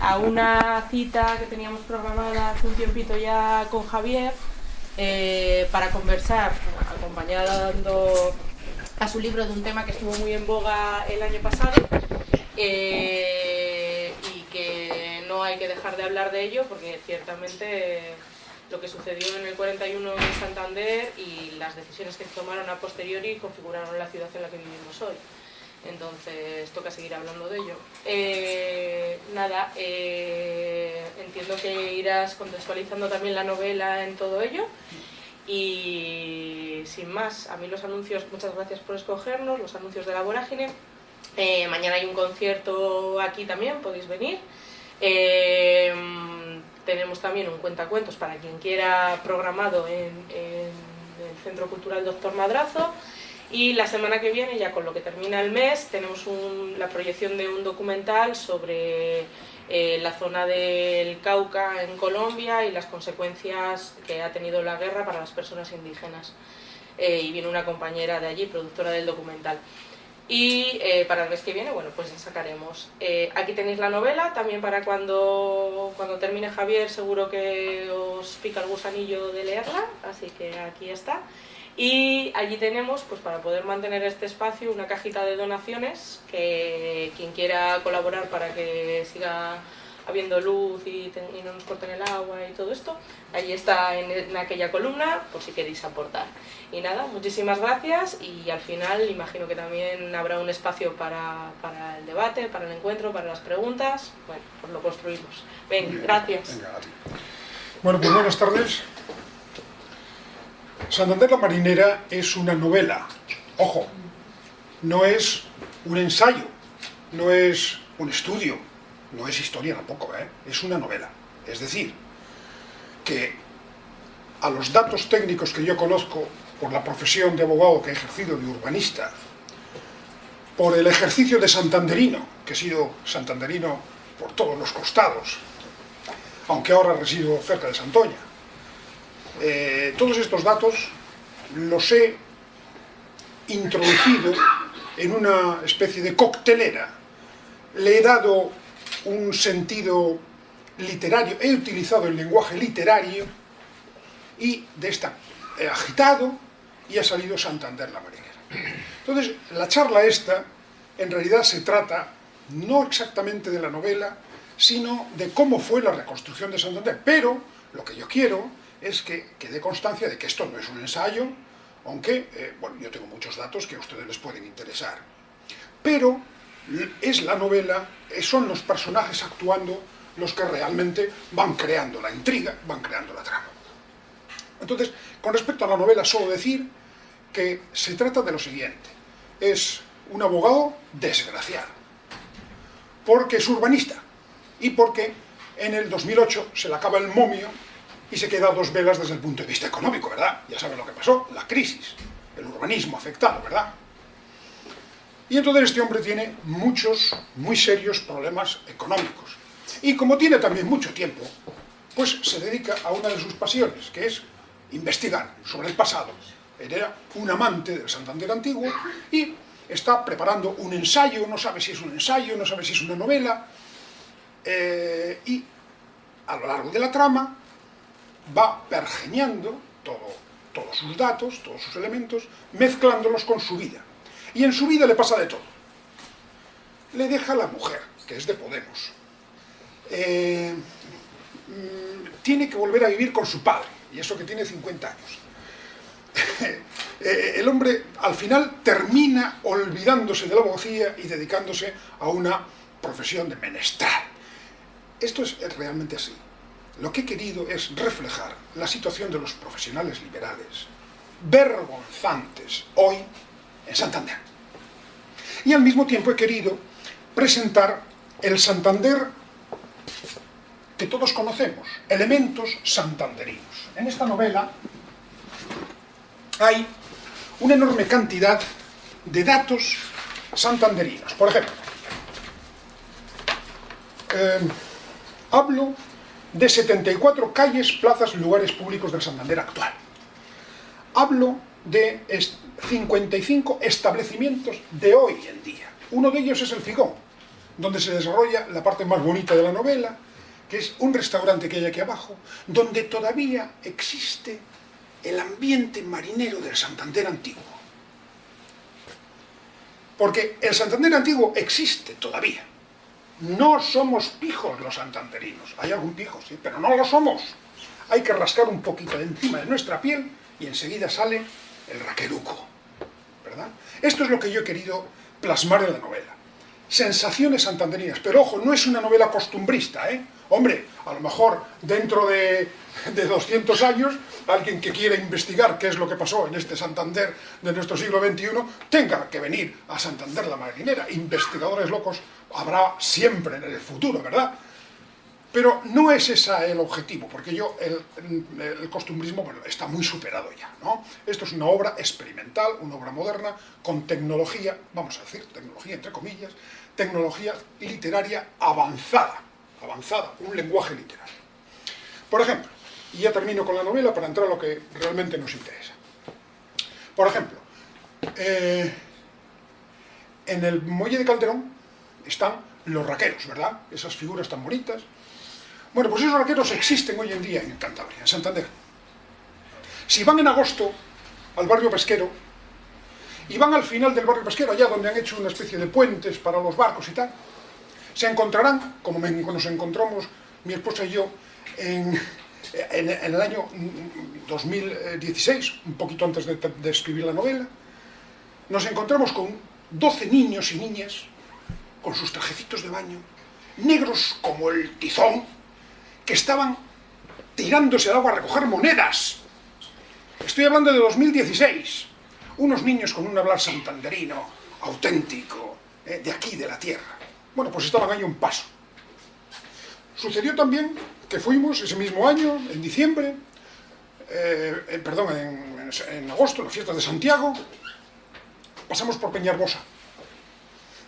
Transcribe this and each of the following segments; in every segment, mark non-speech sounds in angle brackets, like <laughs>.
A una cita que teníamos programada hace un tiempito ya con Javier eh, para conversar, acompañando a su libro de un tema que estuvo muy en boga el año pasado eh, y que no hay que dejar de hablar de ello porque ciertamente lo que sucedió en el 41 en Santander y las decisiones que tomaron a posteriori configuraron la ciudad en la que vivimos hoy entonces toca seguir hablando de ello. Eh, nada, eh, entiendo que irás contextualizando también la novela en todo ello y sin más, a mí los anuncios, muchas gracias por escogernos, los anuncios de la vorágine. Eh, mañana hay un concierto aquí también, podéis venir. tenemos también un cuentacuentos para quien quiera programado en el Centro Cultural Doctor Madrazo. Y la semana que viene, ya con lo que termina el mes, tenemos la proyección de un documental sobre eh, la zona del Cauca en Colombia y las consecuencias que ha tenido la guerra para las personas indígenas. Eh, y viene una compañera de allí, productora del documental. Y eh, para el mes que viene, bueno, pues ya sacaremos. aquí tenéis la novela, también para cuando, cuando termine Javier seguro que os pica el gusanillo de leerla, así que aquí está. Y allí tenemos, pues para poder mantener este espacio, una cajita de donaciones, que quien quiera colaborar para que siga habiendo luz y, no nos corten el agua y todo esto, allí está en, aquella columna, por si queréis aportar. Y nada, muchísimas gracias y al final imagino que también habrá un espacio para, para el debate, para el encuentro, para las preguntas. Bueno, pues lo construimos. Ven, gracias. bueno, pues buenas tardes. Santander la Marinera es una novela, ojo, no es un ensayo, no es un estudio, no es historia tampoco, ¿eh? es una novela. Es decir, que a los datos técnicos que yo conozco por la profesión de abogado que he ejercido de urbanista, por el ejercicio de santanderino, que he sido santanderino por todos los costados, aunque ahora resido cerca de Santoña, eh, todos estos datos los he introducido en una especie de coctelera. Le he dado un sentido literario, he utilizado el lenguaje literario y de esta he agitado y ha salido Santander la marinera. Entonces, la charla esta, en realidad se trata no exactamente de la novela, sino de cómo fue la reconstrucción de Santander. Pero lo que yo quiero es que quede constancia de que esto no es un ensayo, aunque, eh, bueno, yo tengo muchos datos que a ustedes les pueden interesar. Pero es la novela, eh, son los personajes actuando los que realmente van creando la intriga, van creando la trama. Entonces, con respecto a la novela, solo decir que se trata de lo siguiente. Es un abogado desgraciado, porque es urbanista, y porque en el 2008 se le acaba el momio y se queda dos velas desde el punto de vista económico, ¿verdad? Ya saben lo que pasó, la crisis, el urbanismo afectado, ¿verdad? Y entonces este hombre tiene muchos, muy serios problemas económicos. Y como tiene también mucho tiempo, pues se dedica a una de sus pasiones, que es investigar sobre el pasado. Era un amante del Santander antiguo y está preparando un ensayo, no sabe si es un ensayo, no sabe si es una novela, eh, y a lo largo de la trama va pergeñando todos sus datos, todos sus elementos, mezclándolos con su vida. Y en su vida le pasa de todo. Le deja la mujer, que es de Podemos. Eh, mm, tiene que volver a vivir con su padre, y eso que tiene 50 años. <laughs> Eh, el hombre al final termina olvidándose de la abogacía y dedicándose a una profesión de menestral. Esto es realmente así. Lo que he querido es reflejar la situación de los profesionales liberales, vergonzantes hoy en Santander. Y al mismo tiempo he querido presentar el Santander que todos conocemos, elementos santanderinos. En esta novela hay una enorme cantidad de datos santanderinos. Por ejemplo, eh, hablo de 74 calles, plazas, lugares públicos del Santander actual. Hablo de 55 establecimientos de hoy en día. Uno de ellos es el Figón. donde se desarrolla la parte más bonita de la novela, que es un restaurante que hay aquí abajo, donde todavía existe el ambiente marinero del Santander antiguo. Porque el Santander antiguo existe todavía. No somos pijos los santanderinos. Hay algún pijo, sí, pero no lo somos. Hay que rascar un poquito de encima de nuestra piel y enseguida sale el raqueruco. ¿Verdad? Esto es lo que yo he querido plasmar en la novela. Sensaciones santanderinas. Pero ojo, no es una novela costumbrista, ¿eh? Hombre, a lo mejor dentro de, de 200 años, alguien que quiera investigar qué es lo que pasó en este Santander de nuestro siglo XXI, tenga que venir a Santander la marinera. Investigadores locos habrá siempre en el futuro, ¿verdad? Pero no es ese el objetivo, porque yo, el, costumbrismo, bueno, está muy superado ya, ¿no? Esto es una obra experimental, una obra moderna, con tecnología, vamos a decir, tecnología entre comillas, tecnología literaria avanzada, avanzada, un lenguaje literario. Por ejemplo, y ya termino con la novela para entrar a lo que realmente nos interesa. Por ejemplo, eh, en el muelle de Calderón están los raqueros, ¿verdad? Esas figuras tan bonitas, bueno, pues esos raqueros existen hoy en día en Cantabria, en Santander. Si van en agosto al barrio pesquero, y van al final del barrio pesquero, allá donde han hecho una especie de puentes para los barcos y tal, se encontrarán, como nos encontramos mi esposa y yo, en, el año 2016, un poquito antes de, de escribir la novela, nos encontramos con 12 niños y niñas, con sus trajecitos de baño, negros como el tizón, que estaban tirándose al agua a recoger monedas. Estoy hablando de 2016. Unos niños con un hablar santanderino, auténtico, eh, de aquí, de la tierra. Bueno, pues estaban ahí un paso. Sucedió también que fuimos ese mismo año, en diciembre, eh, perdón, en, en, agosto, en las fiestas de Santiago, pasamos por Peñarbosa.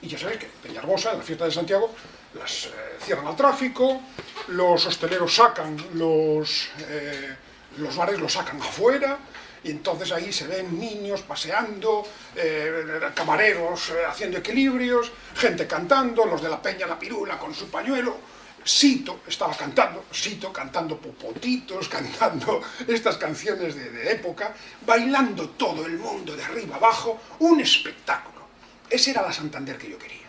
Y ya sabéis que Peñarbosa, en la fiesta de Santiago, las eh, cierran al tráfico, los hosteleros sacan los, eh, los bares, los sacan afuera, y entonces ahí se ven niños paseando, eh, camareros haciendo equilibrios, gente cantando, los de la peña la pirula con su pañuelo, Sito estaba cantando, Sito cantando popotitos, <laughs> cantando estas canciones de, de época, bailando todo el mundo de arriba abajo, un espectáculo. Esa era la Santander que yo quería,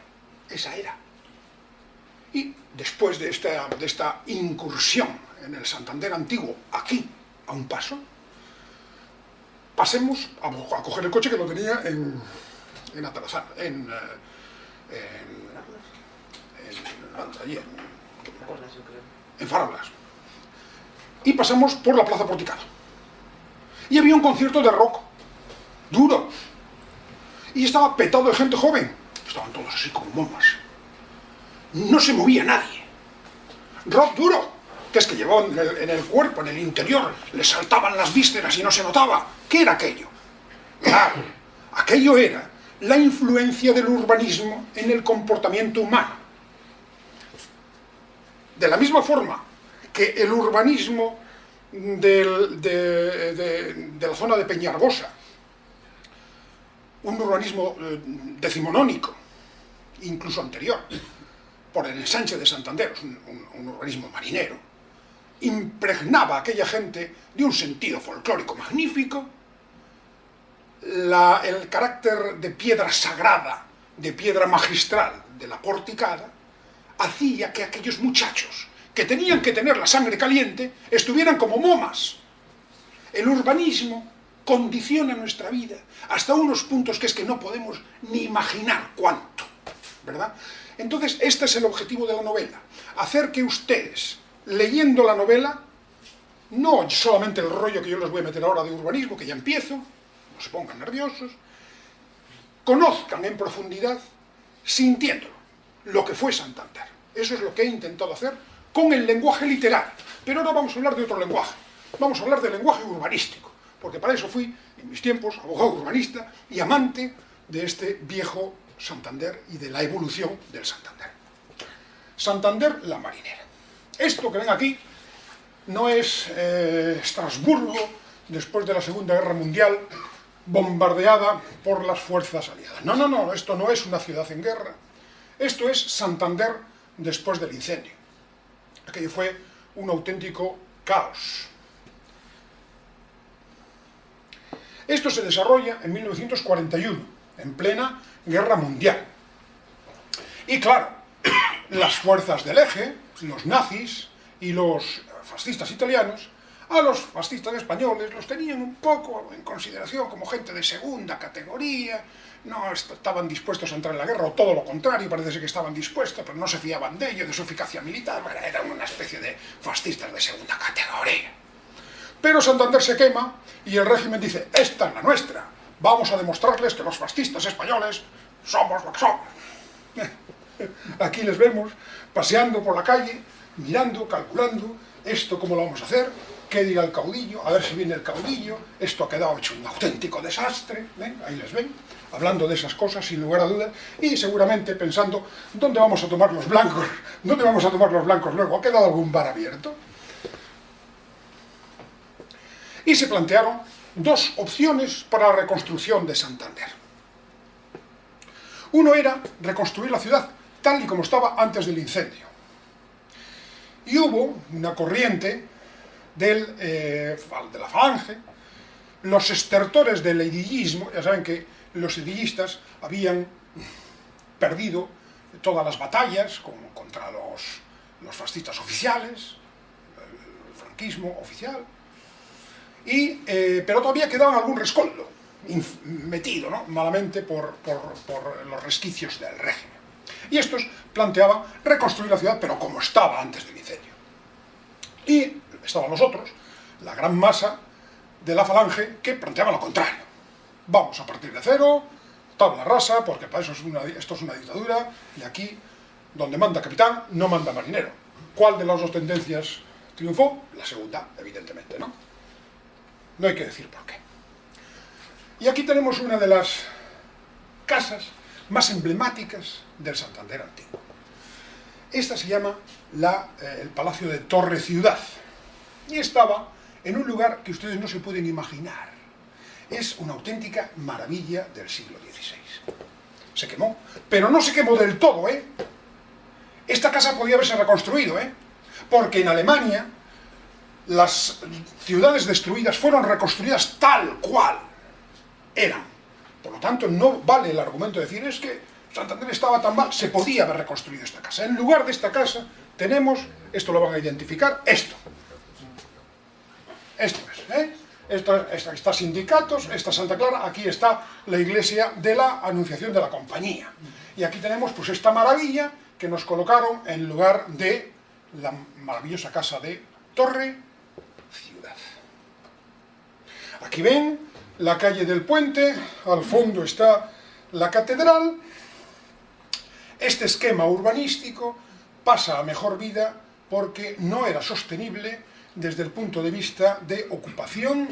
esa era. Y después de esta, incursión en el Santander antiguo, aquí, a un paso, pasemos a, coger el coche que lo tenía en, en Atalazar, en, eh, en, en, en Farablas. Y pasamos por la Plaza Porticado. Y había un concierto de rock, duro. Y estaba petado de gente joven. Estaban todos así como momas no se movía nadie. Rock duro, que es que llevaba en el, cuerpo, en el interior, le saltaban las vísceras y no se notaba. ¿Qué era aquello? Claro, aquello era la influencia del urbanismo en el comportamiento humano. De la misma forma que el urbanismo de, de, la zona de Peñarbosa, un urbanismo eh, decimonónico, incluso anterior, por el ensanche de Santander, un, urbanismo marinero, impregnaba a aquella gente de un sentido folclórico magnífico, el carácter de piedra sagrada, de piedra magistral de la porticada, hacía que aquellos muchachos que tenían que tener la sangre caliente estuvieran como momas. El urbanismo condiciona nuestra vida hasta unos puntos que es que no podemos ni imaginar cuánto, ¿verdad? Entonces, este es el objetivo de la novela, hacer que ustedes, leyendo la novela, no solamente el rollo que yo les voy a meter ahora de urbanismo, que ya empiezo, no se pongan nerviosos, conozcan en profundidad, sintiéndolo, lo que fue Santander. Eso es lo que he intentado hacer con el lenguaje literario. Pero ahora vamos a hablar de otro lenguaje. Vamos a hablar del lenguaje urbanístico, porque para eso fui, en mis tiempos, abogado urbanista y amante de este viejo Santander y de la evolución del Santander. Santander, la marinera. Esto que ven aquí no es eh, Estrasburgo después de la Segunda Guerra Mundial bombardeada por las fuerzas aliadas. No, no, no, esto no es una ciudad en guerra. Esto es Santander después del incendio. Aquello fue un auténtico caos. Esto se desarrolla en 1941, en plena guerra mundial. Y claro, <clears throat> las fuerzas del eje, los nazis y los fascistas italianos, a los fascistas españoles los tenían un poco en consideración como gente de segunda categoría, no estaban dispuestos a entrar en la guerra, o todo lo contrario, parece que estaban dispuestos, pero no se fiaban de ello, de su eficacia militar, eran una especie de fascistas de segunda categoría. Pero Santander se quema y el régimen dice, esta es la nuestra, vamos a demostrarles que los fascistas españoles somos lo que somos. <laughs> Aquí les vemos paseando por la calle, mirando, calculando, esto cómo lo vamos a hacer, qué diga el caudillo, a ver si viene el caudillo, esto ha quedado hecho un auténtico desastre, ahí les ven, hablando de esas cosas sin lugar a dudas, y seguramente pensando, ¿dónde vamos a tomar los blancos? <laughs> ¿Dónde vamos a tomar los blancos luego? ¿Ha quedado algún bar abierto? Y se plantearon dos opciones para la reconstrucción de Santander. Uno era reconstruir la ciudad tal y como estaba antes del incendio. Y hubo una corriente del, eh, de la falange, los estertores del edillismo, ya saben que los edillistas habían perdido todas las batallas contra los, los fascistas oficiales, el franquismo oficial, eh, pero todavía quedaba algún rescoldo metido ¿no? malamente por, los resquicios del régimen. Y estos planteaban reconstruir la ciudad, pero como estaba antes del incendio. Y estaban los otros, la gran masa de la falange, que planteaba lo contrario. Vamos a partir de cero, tabla rasa, porque para eso esto es una dictadura, y aquí, donde manda capitán, no manda marinero. ¿Cuál de las dos tendencias triunfó? La segunda, evidentemente, ¿no? No hay que decir por qué. Y aquí tenemos una de las casas más emblemáticas del Santander antiguo. Esta se llama la, eh, el Palacio de Torre Ciudad. Y estaba en un lugar que ustedes no se pueden imaginar. Es una auténtica maravilla del siglo XVI. Se quemó, pero no se quemó del todo, ¿eh? Esta casa podía haberse reconstruido, ¿eh? Porque en Alemania las ciudades destruidas fueron reconstruidas tal cual eran. Por lo tanto, no vale el argumento de decir es que Santander estaba tan mal, se podía haber reconstruido esta casa. En lugar de esta casa tenemos, esto lo van a identificar, esto. Esto es, ¿eh? Está sindicatos, esta Santa Clara, aquí está la iglesia de la Anunciación de la Compañía. Y aquí tenemos pues esta maravilla que nos colocaron en lugar de la maravillosa casa de Torre. Aquí ven la calle del puente, al fondo está la catedral. Este esquema urbanístico pasa a mejor vida porque no era sostenible desde el punto de vista de ocupación,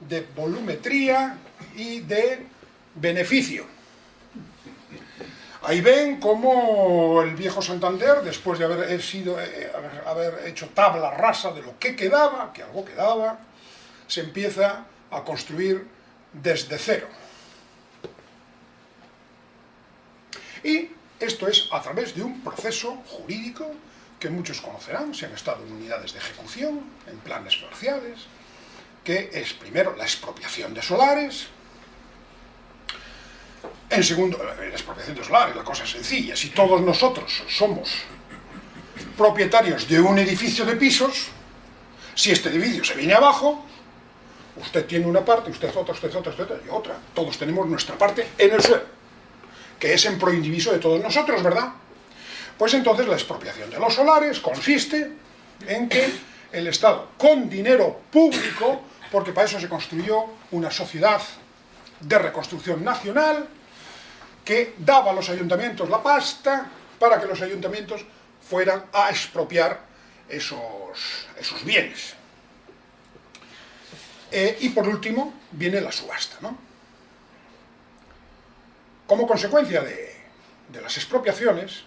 de volumetría y de beneficio. Ahí ven cómo el viejo Santander, después de haber, sido, eh, haber hecho tabla rasa de lo que quedaba, que algo quedaba, se empieza a construir desde cero. Y esto es a través de un proceso jurídico que muchos conocerán, si han estado en unidades de ejecución, en planes parciales, que es primero la expropiación de solares, en segundo, la expropiación de solares, la cosa sencilla, si todos nosotros somos propietarios de un edificio de pisos, si este edificio se viene abajo, usted tiene una parte, usted otra, usted otra, usted otra, y otra, todos tenemos nuestra parte en el suelo, que es en proindiviso de todos nosotros, ¿verdad? Pues entonces la expropiación de los solares consiste en que el Estado, con dinero público, porque para eso se construyó una sociedad de reconstrucción nacional, que daba a los ayuntamientos la pasta para que los ayuntamientos fueran a expropiar esos, esos bienes. Eh, y por último viene la subasta. ¿no? Como consecuencia de, las expropiaciones,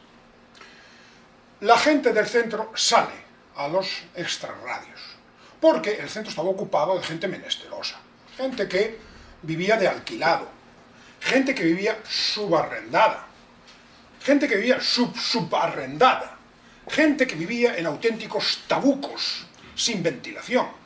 la gente del centro sale a los extrarradios, porque el centro estaba ocupado de gente menesterosa, gente que vivía de alquilado, gente que vivía subarrendada, gente que vivía sub subarrendada, gente que vivía en auténticos tabucos, sin ventilación.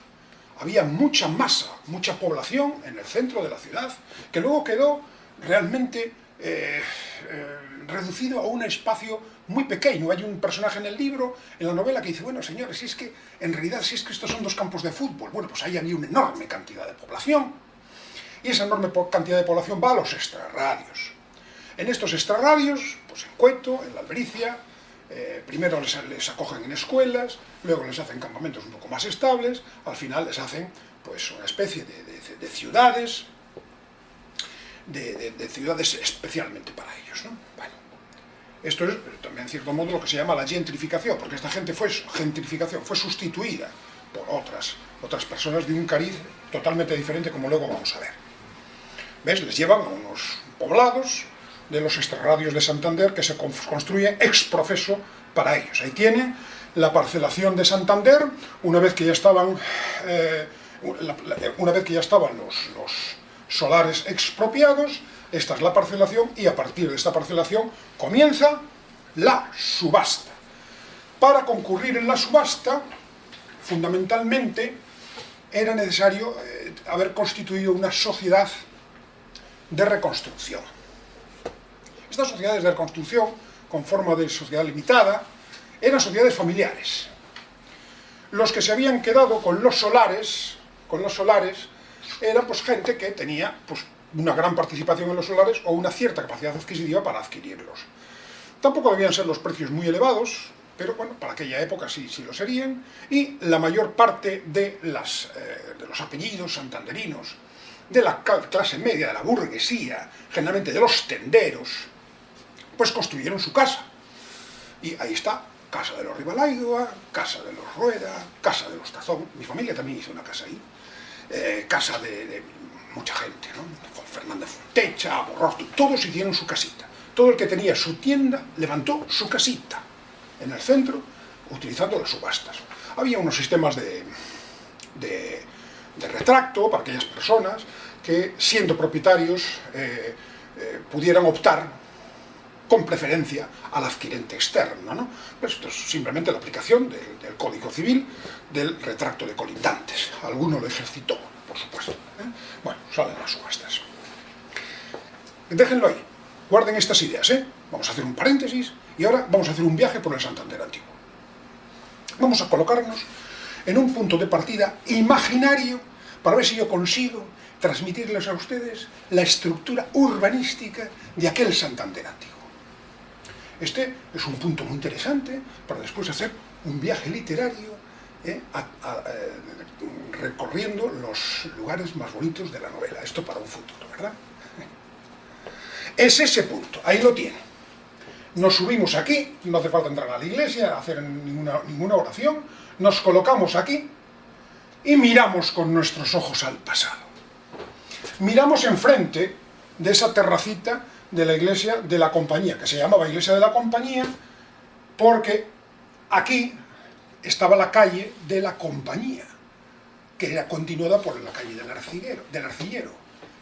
Había mucha masa, mucha población en el centro de la ciudad, que luego quedó realmente eh, eh, reducido a un espacio muy pequeño. Hay un personaje en el libro, en la novela, que dice, bueno, señores, si es que, en realidad, si es que estos son dos campos de fútbol, bueno, pues ahí había una enorme cantidad de población, y esa enorme cantidad de población va a los extrarradios. En estos extrarradios, pues en Cueto, en la Albericia, eh, primero les, acogen en escuelas, luego les hacen campamentos un poco más estables, al final les hacen pues una especie de, ciudades, de, ciudades especialmente para ellos. Esto es también en cierto modo lo que se llama la gentrificación, porque esta gente fue gentrificación, fue sustituida por otras, otras personas de un cariz totalmente diferente, como luego vamos a ver. ¿Ves? Les llevan a unos poblados, de los extrarradios de Santander que se construyen ex profeso para ellos. Ahí tiene la parcelación de Santander, una vez que ya estaban, eh, una vez que ya estaban los, los solares expropiados, esta es la parcelación y a partir de esta parcelación comienza la subasta. Para concurrir en la subasta, fundamentalmente, era necesario eh, haber constituido una sociedad de reconstrucción. Estas sociedades de reconstrucción, con forma de sociedad limitada, eran sociedades familiares. Los que se habían quedado con los solares, con los solares, eran pues gente que tenía pues, una gran participación en los solares o una cierta capacidad adquisitiva para adquirirlos. Tampoco debían ser los precios muy elevados, pero bueno, para aquella época sí, sí lo serían, y la mayor parte de, las, eh, de los apellidos santanderinos, de la clase media, de la burguesía, generalmente de los tenderos, pues construyeron su casa. Y ahí está, casa de los Rivalaidua, casa de los Rueda, casa de los Tazón, mi familia también hizo una casa ahí, eh, casa de, mucha gente, ¿no? Fernández Fontecha, Borrosto, todos hicieron su casita. Todo el que tenía su tienda levantó su casita en el centro, utilizando las subastas. Había unos sistemas de, de, retracto para aquellas personas que, siendo propietarios, eh, eh, pudieran optar con preferencia al adquirente externo. ¿no? Pues esto es simplemente la aplicación del Código Civil del retracto de colindantes. Alguno lo ejercitó, por supuesto. ¿eh? Bueno, salen las subastas. Déjenlo ahí, guarden estas ideas. ¿eh? Vamos a hacer un paréntesis y ahora vamos a hacer un viaje por el Santander Antiguo. Vamos a colocarnos en un punto de partida imaginario para ver si yo consigo transmitirles a ustedes la estructura urbanística de aquel Santander Antiguo. Este es un punto muy interesante para después hacer un viaje literario eh, eh, recorriendo los lugares más bonitos de la novela. Esto para un futuro, ¿verdad? Es ese punto, ahí lo tiene. Nos subimos aquí, no hace falta entrar a la iglesia, hacer ninguna oración, nos colocamos aquí y miramos con nuestros ojos al pasado. Miramos enfrente de esa terracita de la iglesia de la compañía, que se llamaba iglesia de la compañía, porque aquí estaba la calle de la compañía, que era continuada por la calle del arcillero,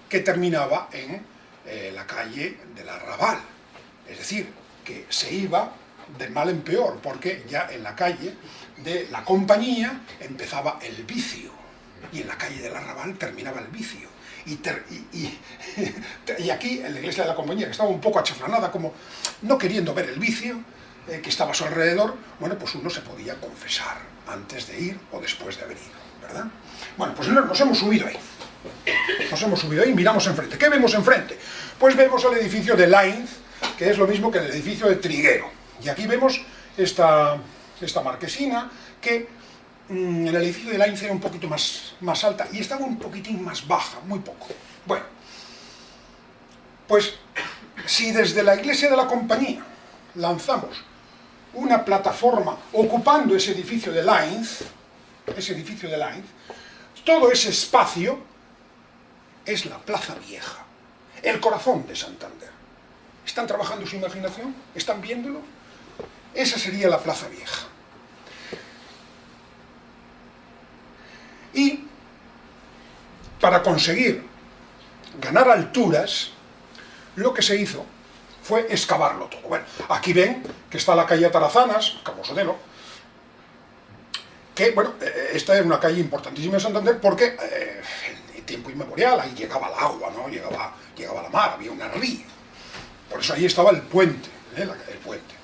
que terminaba en eh, la calle del arrabal. Es decir, que se iba de mal en peor, porque ya en la calle de la compañía empezaba el vicio, y en la calle del arrabal terminaba el vicio. <laughs> Y, aquí, en la iglesia de la compañía, que estaba un poco achafranada, como no queriendo ver el vicio eh, que estaba a su alrededor, bueno, pues uno se podía confesar antes de ir o después de haber ido, ¿verdad? Bueno, pues nos hemos subido ahí. Nos hemos subido ahí y miramos enfrente. ¿Qué vemos enfrente? Pues vemos el edificio de Lainz, que es lo mismo que el edificio de Triguero. Y aquí vemos esta, esta marquesina que Mm, el edificio de Lainz era un poquito más, más alta y estaba un poquitín más baja, muy poco. Bueno, pues si desde la iglesia de la compañía lanzamos una plataforma ocupando ese edificio de Lainz, ese edificio de Lainz, todo ese espacio es la Plaza Vieja, el corazón de Santander. ¿Están trabajando su imaginación? ¿Están viéndolo? Esa sería la Plaza Vieja. Y para conseguir ganar alturas, lo que se hizo fue excavarlo todo. Bueno, aquí ven que está la calle Tarazanas, Cabo Sotelo, que, bueno, eh, esta es una calle importantísima en Santander porque eh, en tiempo inmemorial ahí llegaba el agua, ¿no? Llegaba, llegaba la mar, había una río. Por eso ahí estaba el puente, ¿eh? el puente.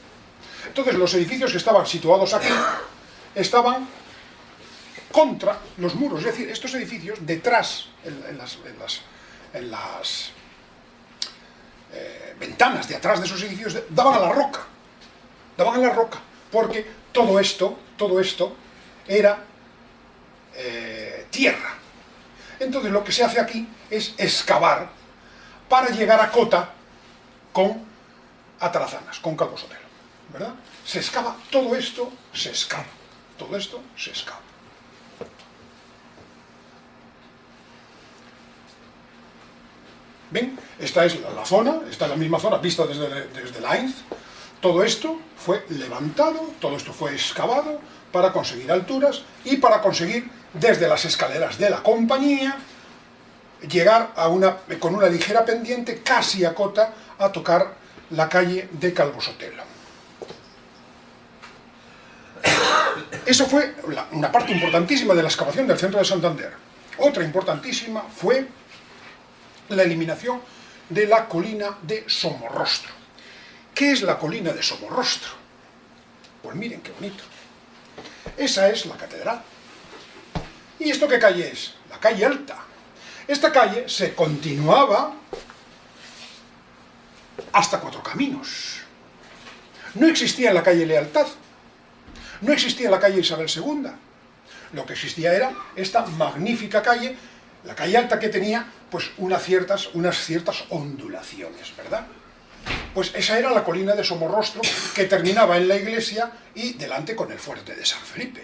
Entonces los edificios que estaban situados aquí estaban contra los muros, es decir, estos edificios detrás, en, las, las, ventanas de atrás de esos edificios, daban a la roca, daban a la roca, porque todo esto, todo esto era eh, tierra. Entonces lo que se hace aquí es excavar para llegar a cota con Atarazanas, con Calvo Sotelo, ¿verdad? Se excava, todo esto se excava, todo esto se excava. ¿Ven? Esta es la, zona, esta es la misma zona vista desde, desde Ainz. Todo esto fue levantado, todo esto fue excavado, para conseguir alturas y para conseguir, desde las escaleras de la compañía, llegar con una ligera pendiente, casi a cota, a tocar la calle de Calvo Sotelo. Eso fue una parte importantísima de la excavación del centro de Santander. Otra importantísima fue la eliminación de la colina de Somorrostro. ¿Qué es la colina de Somorrostro? Pues miren qué bonito. Esa es la catedral. ¿Y esto qué calle es? La calle Alta. Esta calle se continuaba hasta Cuatro Caminos. No existía la calle Lealtad, no existía la calle Isabel II. Lo que existía era esta magnífica calle, la calle Alta que tenía pues unas ciertas, unas ciertas ondulaciones, ¿verdad? Pues esa era la colina de Somorrostro que terminaba en la iglesia y delante con el fuerte de San Felipe.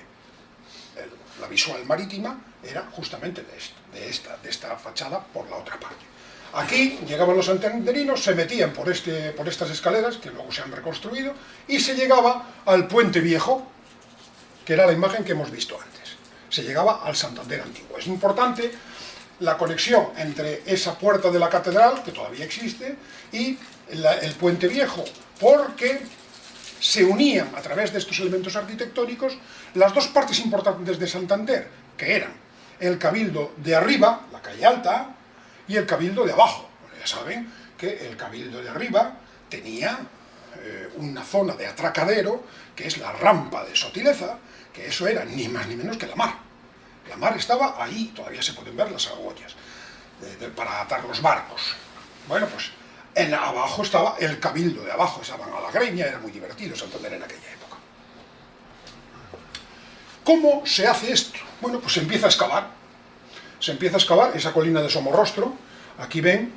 la visual marítima era justamente de, esta, de esta fachada por la otra parte. Aquí llegaban los santanderinos, se metían por, este, por estas escaleras, que luego se han reconstruido, y se llegaba al puente viejo, que era la imagen que hemos visto antes. Se llegaba al Santander antiguo. Es importante la conexión entre esa puerta de la catedral, que todavía existe, y el puente viejo, porque se unían a través de estos elementos arquitectónicos las dos partes importantes de Santander, que eran el cabildo de arriba, la calle alta, y el cabildo de abajo. Ya saben que el cabildo de arriba tenía eh, una zona de atracadero, que es la rampa de Sotileza, que eso era ni más ni menos que la mar. La mar estaba ahí, todavía se pueden ver las argollas, para atar los barcos. Bueno, pues en abajo estaba el cabildo de abajo, estaban a la greña, era muy divertido Santander en aquella época. ¿Cómo se hace esto? Bueno, pues se empieza a excavar. Se empieza a excavar esa colina de Somorrostro. Aquí ven,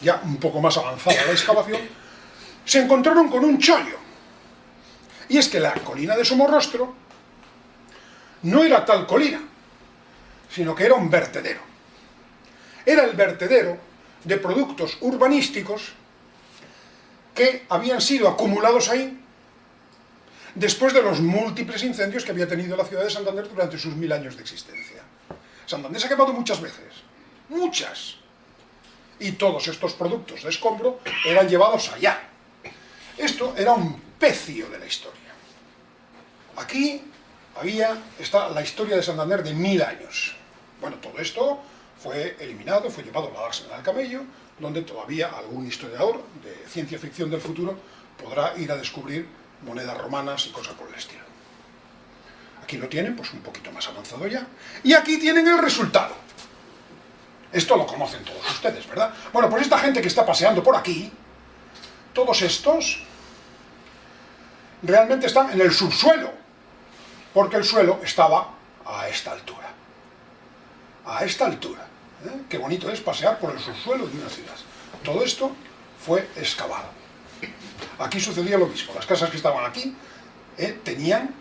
ya un poco más avanzada la excavación. Se encontraron con un chollo. Y es que la colina de Somorrostro no era tal colina, sino que era un vertedero. Era el vertedero de productos urbanísticos que habían sido acumulados ahí después de los múltiples incendios que había tenido la ciudad de Santander durante sus mil años de existencia. Santander se ha quemado muchas veces, muchas, y todos estos productos de escombro eran llevados allá. Esto era un pecio de la historia. Aquí había, está la historia de Santander de mil años. Bueno, todo esto fue eliminado, fue llevado a la del camello, donde todavía algún historiador de ciencia ficción del futuro podrá ir a descubrir monedas romanas y cosas por el estilo. Aquí lo tienen, pues un poquito más avanzado ya. Y aquí tienen el resultado. Esto lo conocen todos ustedes, ¿verdad? Bueno, pues esta gente que está paseando por aquí, todos estos, realmente están en el subsuelo, porque el suelo estaba a esta altura. A esta altura. ¿Eh? Qué bonito es pasear por el subsuelo de una ciudad. Todo esto fue excavado. Aquí sucedía lo mismo. Las casas que estaban aquí ¿eh? tenían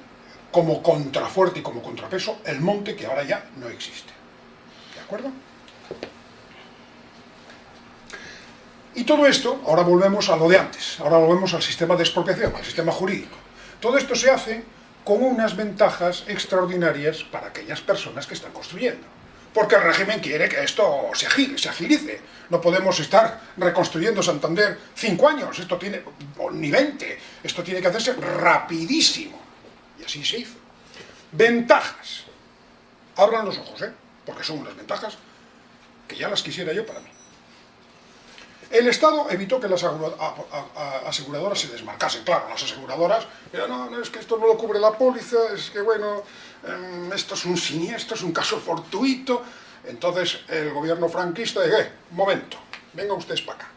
como contrafuerte y como contrapeso el monte que ahora ya no existe. ¿De acuerdo? Y todo esto, ahora volvemos a lo de antes, ahora volvemos al sistema de expropiación, al sistema jurídico. Todo esto se hace con unas ventajas extraordinarias para aquellas personas que están construyendo. Porque el régimen quiere que esto se, agilice. No podemos estar reconstruyendo Santander cinco años, esto tiene, ni veinte, esto tiene que hacerse rapidísimo. Y así se hizo. Ventajas. Abran los ojos, ¿eh? porque son unas ventajas que ya las quisiera yo para mí. El Estado evitó que las aseguradoras se desmarcasen. Claro, las aseguradoras, pero no, no, es que esto no lo cubre la póliza, es que bueno, em, esto es un siniestro, es un caso fortuito. Entonces el gobierno franquista dice, eh, un momento, vengan ustedes para acá.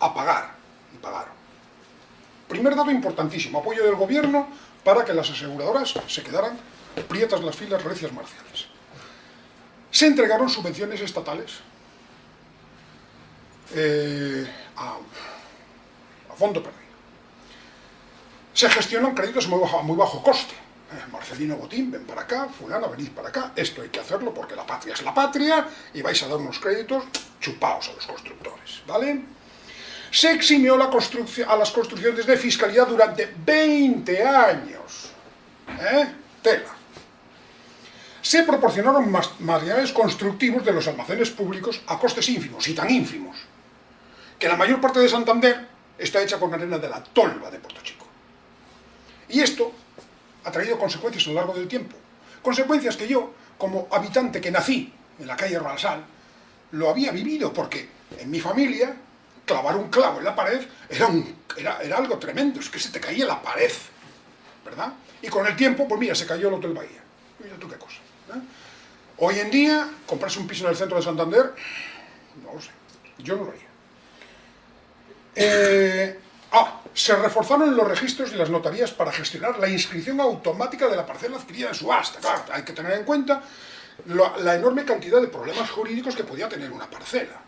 A pagar. Y pagaron. Primer dato importantísimo, apoyo del gobierno para que las aseguradoras se quedaran prietas las filas recias marciales. Se entregaron subvenciones estatales eh, a, fondo perdido. Se gestionan créditos muy bajo, muy bajo coste. Eh, Marcelino Botín, ven para acá, fulano, venid para acá, esto hay que hacerlo porque la patria es la patria y vais a dar unos créditos chupaos a los constructores, ¿vale? Se eximió la a las construcciones de fiscalidad durante 20 años. ¿Eh? Tela. Se proporcionaron materiales constructivos de los almacenes públicos a costes ínfimos, y tan ínfimos, que la mayor parte de Santander está hecha con arena de la tolva de Puerto Chico. Y esto ha traído consecuencias a lo largo del tiempo. Consecuencias que yo, como habitante que nací en la calle Ransal, lo había vivido, porque en mi familia clavar un clavo en la pared era, era, algo tremendo, es que se te caía la pared, ¿verdad? Y con el tiempo, pues mira, se cayó el Hotel Bahía. Mira tú qué cosa. ¿eh? Hoy en día, comprarse un piso en el centro de Santander, no lo sé, yo no lo haría. Eh, ah, se reforzaron los registros y las notarías para gestionar la inscripción automática de la parcela adquirida en subasta. Claro, hay que tener en cuenta la, enorme cantidad de problemas jurídicos que podía tener una parcela.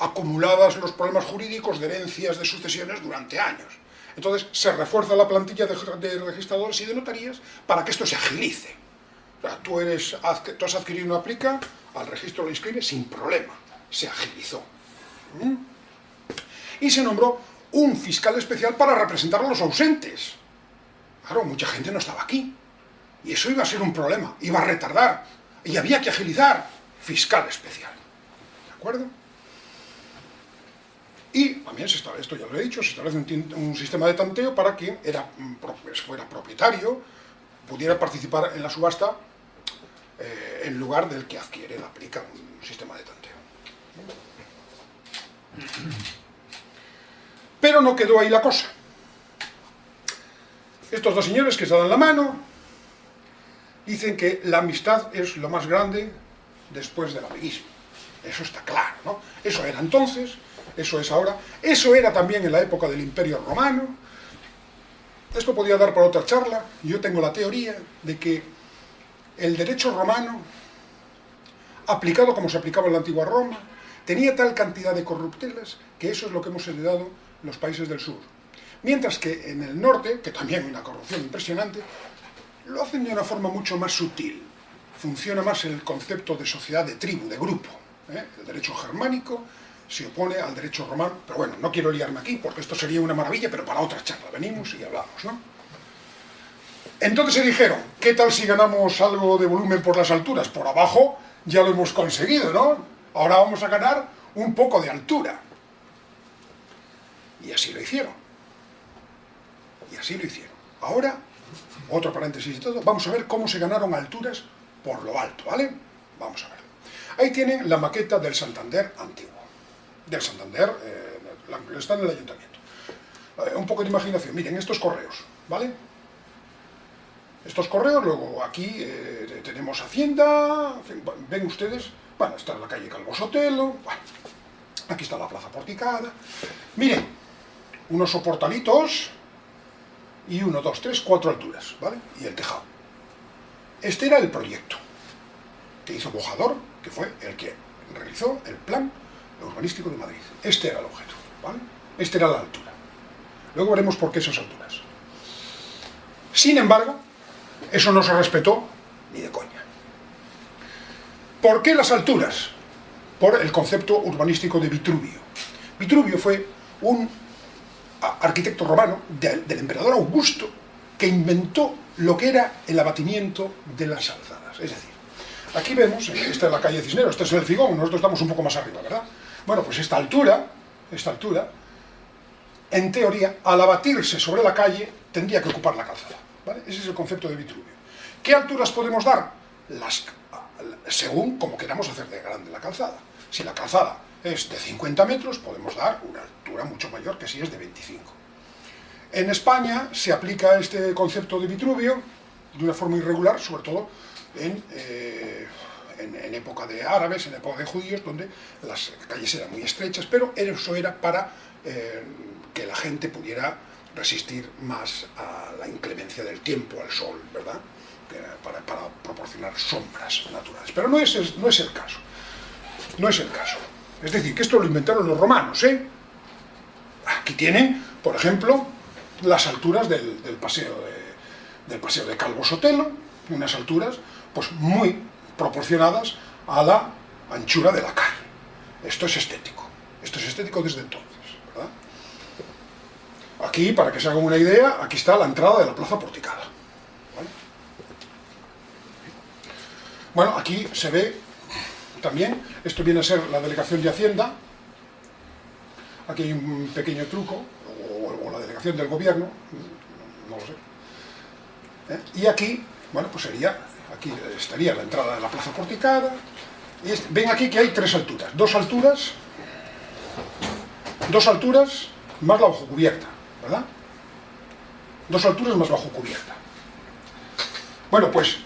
Acumuladas los problemas jurídicos de herencias, de sucesiones durante años. Entonces se refuerza la plantilla de, registradores y de notarías para que esto se agilice. Tú, eres, tú has adquirido una plica, al registro lo inscribes sin problema. Se agilizó. ¿Mm? Y se nombró un fiscal especial para representar a los ausentes. Claro, mucha gente no estaba aquí. Y eso iba a ser un problema, iba a retardar. Y había que agilizar. Fiscal especial. ¿De acuerdo? Y también, se esto ya lo he dicho, se establece un, sistema de tanteo para quien era, mm, pues, fuera propietario, pudiera participar en la subasta eh, en lugar del que adquiere, la aplica un sistema de tanteo. Pero no quedó ahí la cosa. Estos dos señores que se dan la mano dicen que la amistad es lo más grande después del amiguismo. Eso está claro, ¿no? Eso era entonces, eso es ahora, eso era también en la época del Imperio Romano. Esto podía dar para otra charla. Yo tengo la teoría de que el derecho romano, aplicado como se aplicaba en la antigua Roma, tenía tal cantidad de corruptelas que eso es lo que hemos heredado los países del sur. Mientras que en el norte, que también hay una corrupción impresionante, lo hacen de una forma mucho más sutil. Funciona más el concepto de sociedad, de tribu, de grupo. ¿eh? El derecho germánico se opone al derecho romano, pero bueno, no quiero liarme aquí porque esto sería una maravilla, pero para otra charla venimos y hablamos, ¿no? Entonces se dijeron, ¿qué tal si ganamos algo de volumen por las alturas? Por abajo ya lo hemos conseguido, ¿no? Ahora vamos a ganar un poco de altura. Y así lo hicieron. Y así lo hicieron. Ahora, otro paréntesis y todo, vamos a ver cómo se ganaron alturas por lo alto, ¿vale? Vamos a ver. Ahí tienen la maqueta del Santander antiguo. Del Santander, eh, está en el ayuntamiento. Eh, un poco de imaginación. Miren, estos correos, ¿vale? Estos correos, luego aquí eh, tenemos Hacienda, ven ustedes, bueno, está en la calle Calvo Sotelo, aquí está la Plaza Porticada. Miren, unos soportalitos y uno, dos, tres, cuatro alturas, ¿vale? Y el tejado. Este era el proyecto que hizo Bojador, que fue el que realizó el plan urbanístico de Madrid. Este era el objeto, ¿vale? Esta era la altura. Luego veremos por qué esas alturas. Sin embargo, eso no se respetó ni de coña. ¿Por qué las alturas? Por el concepto urbanístico de Vitruvio. Vitruvio fue un arquitecto romano del emperador Augusto que inventó lo que era el abatimiento de las alzadas. Es decir, Aquí vemos, esta es la calle Cisneros, este es el Figón, nosotros estamos un poco más arriba, ¿verdad? Bueno, pues esta altura, esta altura, en teoría, al abatirse sobre la calle, tendría que ocupar la calzada. Ese es el concepto de Vitruvio. ¿Qué alturas podemos dar? Las, según como queramos hacer de grande la calzada. Si la calzada es de 50 metros, podemos dar una altura mucho mayor que si es de 25. En España se aplica este concepto de Vitruvio de una forma irregular, sobre todo en, eh, en, época de árabes, en época de judíos, donde las calles eran muy estrechas, pero eso era para eh, que la gente pudiera resistir más a la inclemencia del tiempo, al sol, ¿verdad? Para, para, proporcionar sombras naturales. Pero no es, no es el caso. No es el caso. Es decir, que esto lo inventaron los romanos, ¿eh? Aquí tienen, por ejemplo, las alturas del, paseo, de, del paseo de Calvo Sotelo, unas alturas pues muy proporcionadas a la anchura de la calle. Esto es estético. Esto es estético desde entonces, ¿verdad? Aquí, para que se hagan una idea, aquí está la entrada de la plaza porticada. Bueno, aquí se ve también, esto viene a ser la delegación de Hacienda, aquí hay un pequeño truco, o, la delegación del gobierno, no lo sé. ¿Eh? Y aquí, bueno, pues sería, aquí estaría la entrada de la plaza porticada, y ven aquí que hay tres alturas, dos alturas, dos alturas más la bajo cubierta, ¿verdad? Dos alturas más bajo cubierta. Bueno, pues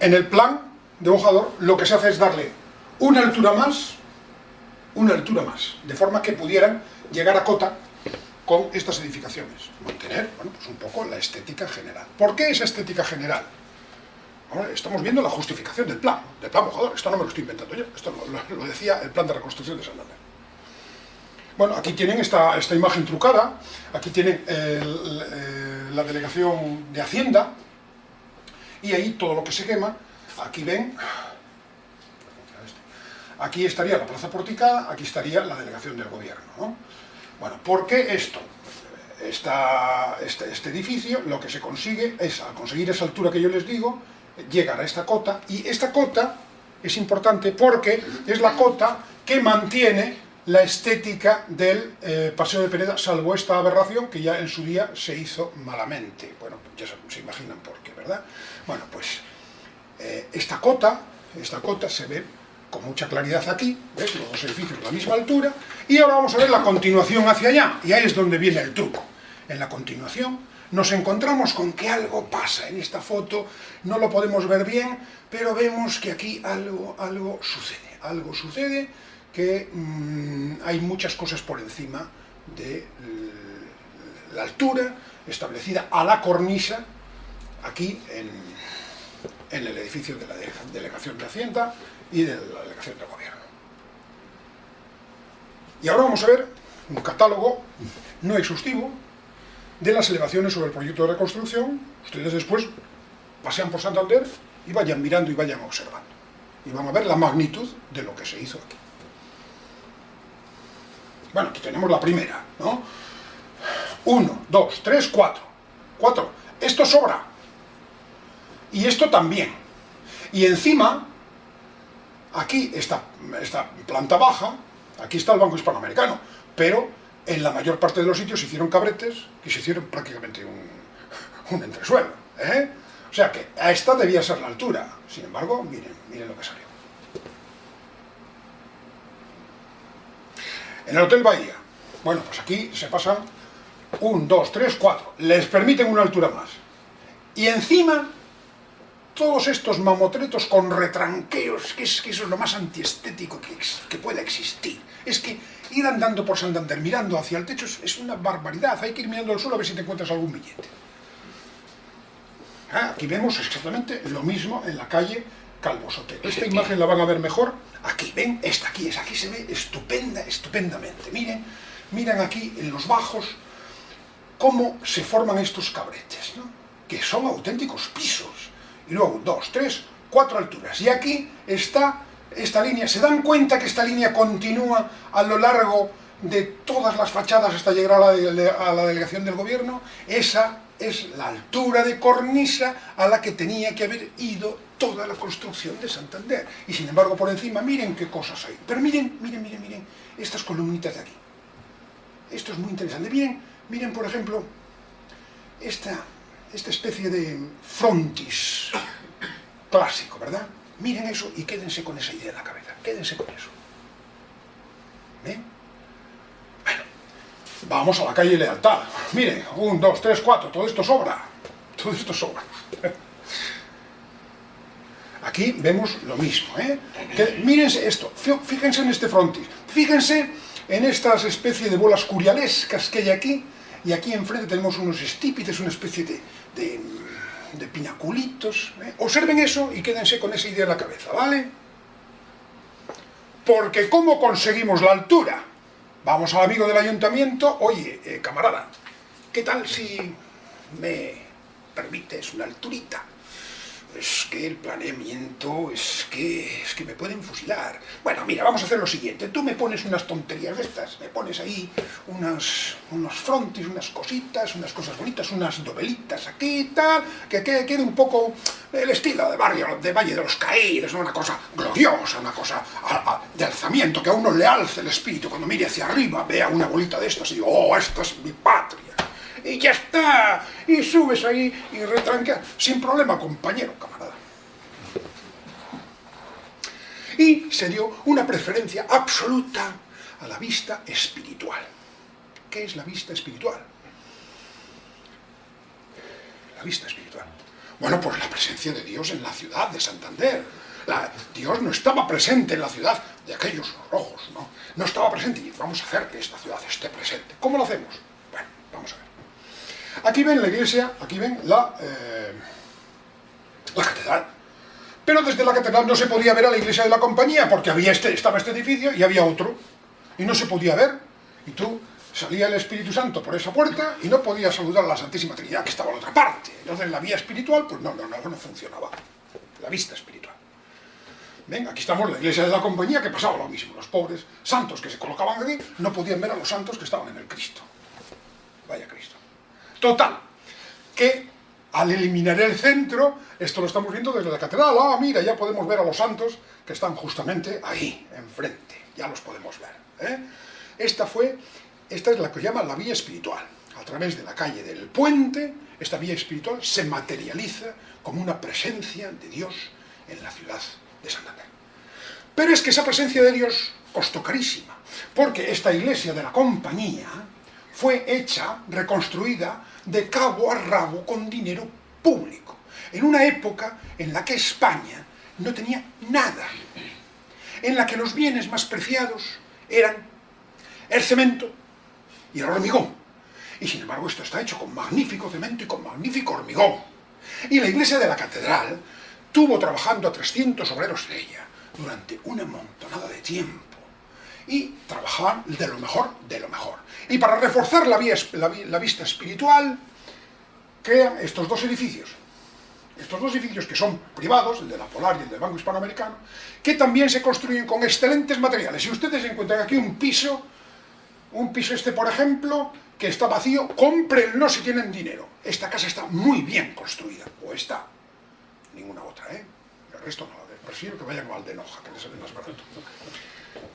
en el plan de bojador lo que se hace es darle una altura más, una altura más, de forma que pudieran llegar a cota con estas edificaciones. Mantener, bueno, pues un poco la estética general. ¿Por qué esa estética general? Ahora estamos viendo la justificación del plan, del plan mojador. Esto no me lo estoy inventando yo, esto lo, decía el plan de reconstrucción de Santander. Bueno, aquí tienen esta, esta imagen trucada, aquí tienen eh, la delegación de Hacienda, y ahí todo lo que se quema, aquí ven, aquí estaría la plaza porticada, aquí estaría la delegación del gobierno. ¿no? Bueno, ¿por qué esto? Este, este, edificio lo que se consigue es, al conseguir esa altura que yo les digo, llegar a esta cota, y esta cota es importante porque es la cota que mantiene la estética del eh, Paseo de Pereda, salvo esta aberración que ya en su día se hizo malamente. Bueno, ya se, imaginan por qué, ¿verdad? Bueno, pues eh, esta cota, esta cota se ve con mucha claridad aquí, ¿ves? los dos edificios a la misma altura, y ahora vamos a ver la continuación hacia allá, y ahí es donde viene el truco. En la continuación nos encontramos con que algo pasa en esta foto, no lo podemos ver bien, pero vemos que aquí algo, algo sucede, algo sucede que mm, hay muchas cosas por encima de la altura establecida a la cornisa aquí en, en el edificio de la Delegación de Hacienda, y de la delegación del gobierno. Y ahora vamos a ver un catálogo no exhaustivo de las elevaciones sobre el proyecto de reconstrucción. Ustedes después pasean por Santander y vayan mirando y vayan observando. Y van a ver la magnitud de lo que se hizo aquí. Bueno, aquí tenemos la primera, ¿no? Uno, dos, tres, cuatro. Cuatro. Esto sobra. Y esto también. Y encima Aquí está esta planta baja, aquí está el Banco Hispanoamericano, pero en la mayor parte de los sitios se hicieron cabretes que se hicieron prácticamente <laughs> un, entresuelo. ¿eh? O sea que a esta debía ser la altura. Sin embargo, miren, miren lo que salió. En el Hotel Bahía, bueno, pues aquí se pasan un, dos, tres, cuatro. Les permiten una altura más. Y encima todos estos mamotretos con retranqueos, que, es, que eso es lo más antiestético que, que pueda existir. Es que ir andando por Santander mirando hacia el techo es, una barbaridad, hay que ir mirando al suelo a ver si te encuentras algún billete. Ah, aquí vemos exactamente lo mismo en la calle Calvo Sotelo. Esta imagen la van a ver mejor. Aquí, ven, esta aquí es, aquí se ve estupenda, estupendamente. Miren, miren aquí en los bajos cómo se forman estos cabretes, ¿no? que son auténticos pisos y luego dos, tres, cuatro alturas. Y aquí está esta línea. ¿Se dan cuenta que esta línea continúa a lo largo de todas las fachadas hasta llegar a la, delegación del gobierno? Esa es la altura de cornisa a la que tenía que haber ido toda la construcción de Santander. Y sin embargo, por encima, miren qué cosas hay. Pero miren, miren, miren, miren, estas columnitas de aquí. Esto es muy interesante. Miren, miren, por ejemplo, esta, esta especie de frontis clásico, ¿verdad? Miren eso y quédense con esa idea en la cabeza. Quédense con eso. ¿Ven? Bueno, vamos a la calle Lealtad. Miren, un, dos, tres, cuatro, todo esto sobra. Todo esto sobra. Aquí vemos lo mismo, ¿eh? mírense esto, fíjense en este frontis, fíjense en estas especies de bolas curialescas que hay aquí, y aquí enfrente tenemos unos estípites, una especie de, de, pinaculitos. ¿eh? Observen eso y quédense con esa idea en la cabeza, ¿vale? Porque ¿cómo conseguimos la altura? Vamos al amigo del ayuntamiento, oye, eh, camarada, ¿qué tal si me permites una alturita? Es que el planeamiento, es que, es que me pueden fusilar. Bueno, mira, vamos a hacer lo siguiente. Tú me pones unas tonterías de estas, me pones ahí unos, unos frontis, unas cositas, unas cosas bonitas, unas novelitas aquí y tal, que quede, un poco el estilo de barrio, de Valle de los Caídos, una cosa gloriosa, una cosa de alzamiento, que a uno le alce el espíritu cuando mire hacia arriba, vea una bolita de estas y digo, oh, esta es mi patria y ya está, y subes ahí y retranqueas, sin problema, compañero, camarada. Y se dio una preferencia absoluta a la vista espiritual. ¿Qué es la vista espiritual? La vista espiritual. Bueno, pues la presencia de Dios en la ciudad de Santander. Dios no estaba presente en la ciudad de aquellos rojos, ¿no? No estaba presente y vamos a hacer que esta ciudad esté presente. ¿Cómo lo hacemos? Bueno, vamos a ver. Aquí ven la iglesia, aquí ven la, eh, la catedral. Pero desde la catedral no se podía ver a la iglesia de la compañía, porque había este, estaba este edificio y había otro. Y no se podía ver. Y tú salía el Espíritu Santo por esa puerta y no podías saludar a la Santísima Trinidad, que estaba en otra parte. Entonces la vía espiritual, pues no, no, no, no funcionaba. La vista espiritual. Ven, aquí estamos, la iglesia de la compañía, que pasaba lo mismo. Los pobres santos que se colocaban aquí no podían ver a los santos que estaban en el Cristo. Vaya Cristo. Total, que al eliminar el centro, esto lo estamos viendo desde la catedral, ah, mira, ya podemos ver a los santos que están justamente ahí, enfrente, ya los podemos ver. ¿eh? Esta fue, esta es la que llama la vía espiritual. A través de la calle del puente, esta vía espiritual se materializa como una presencia de Dios en la ciudad de Santander. Pero es que esa presencia de Dios costó carísima, porque esta iglesia de la compañía, fue hecha, reconstruida, de cabo a rabo con dinero público, en una época en la que España no tenía nada, en la que los bienes más preciados eran el cemento y el hormigón. Y sin embargo esto está hecho con magnífico cemento y con magnífico hormigón. Y la iglesia de la catedral tuvo trabajando a 300 obreros de ella durante una montonada de tiempo y trabajaban de lo mejor de lo mejor. Y para reforzar la, vista espiritual, crean estos dos edificios. Estos dos edificios que son privados, el de la Polar y el del Banco Hispanoamericano, que también se construyen con excelentes materiales. Si ustedes encuentran aquí un piso, un piso este por ejemplo, que está vacío, cómprenlo si tienen dinero. Esta casa está muy bien construida, o está, ninguna otra, ¿eh? El resto no, prefiero que vayan al de Noja, que les sale más barato.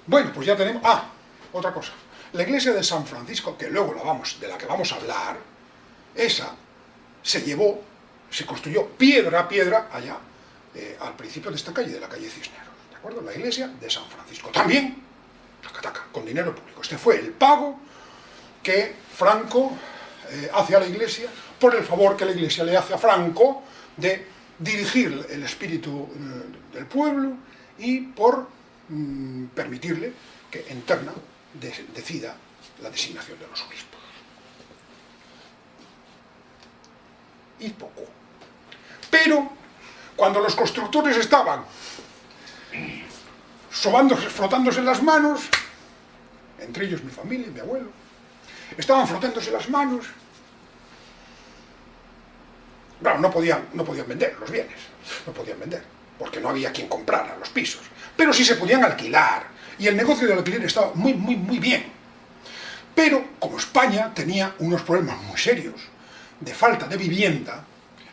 Bueno, pues ya tenemos... Ah, otra cosa. La iglesia de San Francisco, que luego la vamos, de la que vamos a hablar, esa se llevó, se construyó piedra a piedra allá, eh, al principio de esta calle, de la calle Cisneros. ¿De acuerdo? La iglesia de San Francisco. También, la cataca, con dinero público. Este fue el pago que Franco eh, hace a la iglesia por el favor que la iglesia le hace a Franco de dirigir el espíritu eh, del pueblo y por mm, permitirle que en Terna decida la designación de los obispos. Y poco. Pero, cuando los constructores estaban sobándose, frotándose las manos, entre ellos mi familia y mi abuelo, estaban frotándose las manos, claro, no podían, no podían vender los bienes, no podían vender, porque no había quien comprara los pisos, pero sí se podían alquilar, y el negocio del alquiler estaba muy, muy, muy bien. Pero, como España tenía unos problemas muy serios de falta de vivienda,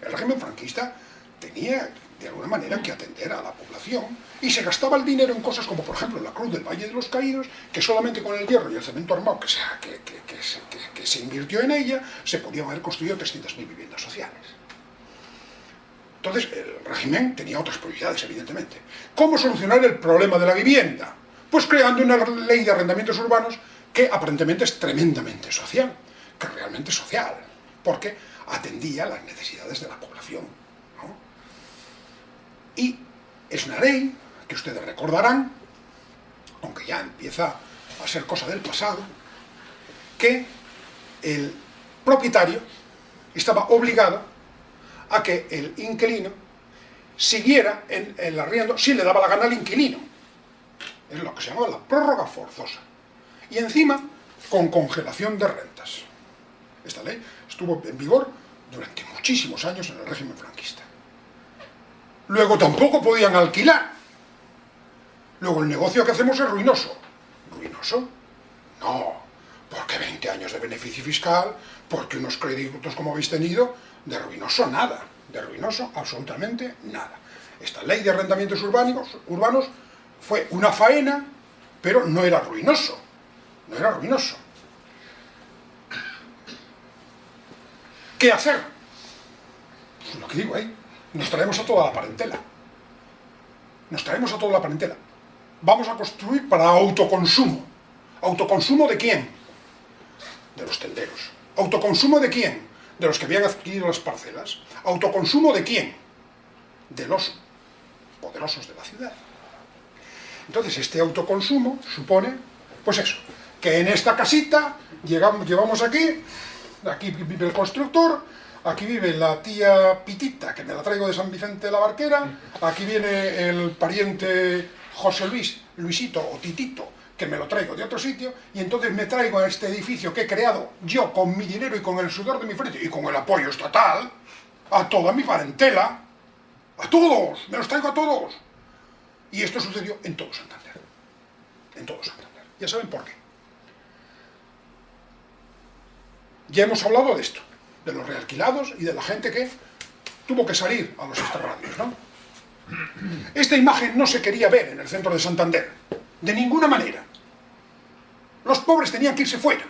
el régimen franquista tenía de alguna manera que atender a la población y se gastaba el dinero en cosas como por ejemplo la Cruz del Valle de los Caídos que solamente con el hierro y el cemento armado que se, que, se invirtió en ella se podían haber construido 300.000 viviendas sociales entonces el régimen tenía otras prioridades evidentemente ¿cómo solucionar el problema de la vivienda? pues creando una ley de arrendamientos urbanos que aparentemente es tremendamente social que realmente es social porque atendía las necesidades de la población y es una ley que ustedes recordarán, aunque ya empieza a ser cosa del pasado, que el propietario estaba obligado a que el inquilino siguiera en el arriendo si le daba la gana al inquilino. Es lo que se llama la prórroga forzosa. Y encima, con congelación de rentas. Esta ley estuvo en vigor durante muchísimos años en el régimen franquista. Luego tampoco podían alquilar. Luego el negocio que hacemos es ruinoso. ¿Ruinoso? No, porque 20 años de beneficio fiscal, porque unos créditos como habéis tenido, de ruinoso nada, de ruinoso absolutamente nada. Esta ley de arrendamientos urbanos, fue una faena, pero no era ruinoso, no era ruinoso. ¿Qué hacer? Pues lo que digo ahí, nos traemos a toda la parentela. Nos traemos a toda la parentela. Vamos a construir para autoconsumo. ¿Autoconsumo de quién? De los tenderos. ¿Autoconsumo de quién? De los que habían adquirido las parcelas. ¿Autoconsumo de quién? De los poderosos de la ciudad. Entonces, este autoconsumo supone, pues eso, que en esta casita llegamos, llevamos aquí, aquí vive el constructor, Aquí vive la tía Pitita, que me la traigo de San Vicente de la Barquera. Aquí viene el pariente José Luis, Luisito o Titito, que me lo traigo de otro sitio. Y entonces me traigo a este edificio que he creado yo con mi dinero y con el sudor de mi frente y con el apoyo estatal a toda mi parentela. A todos, me los traigo a todos. Y esto sucedió en todo Santander. En todo Santander. Ya saben por qué. Ya hemos hablado de esto de los realquilados y de la gente que tuvo que salir a los extrarradios, ¿no? Esta imagen no se quería ver en el centro de Santander, de ninguna manera. Los pobres tenían que irse fuera.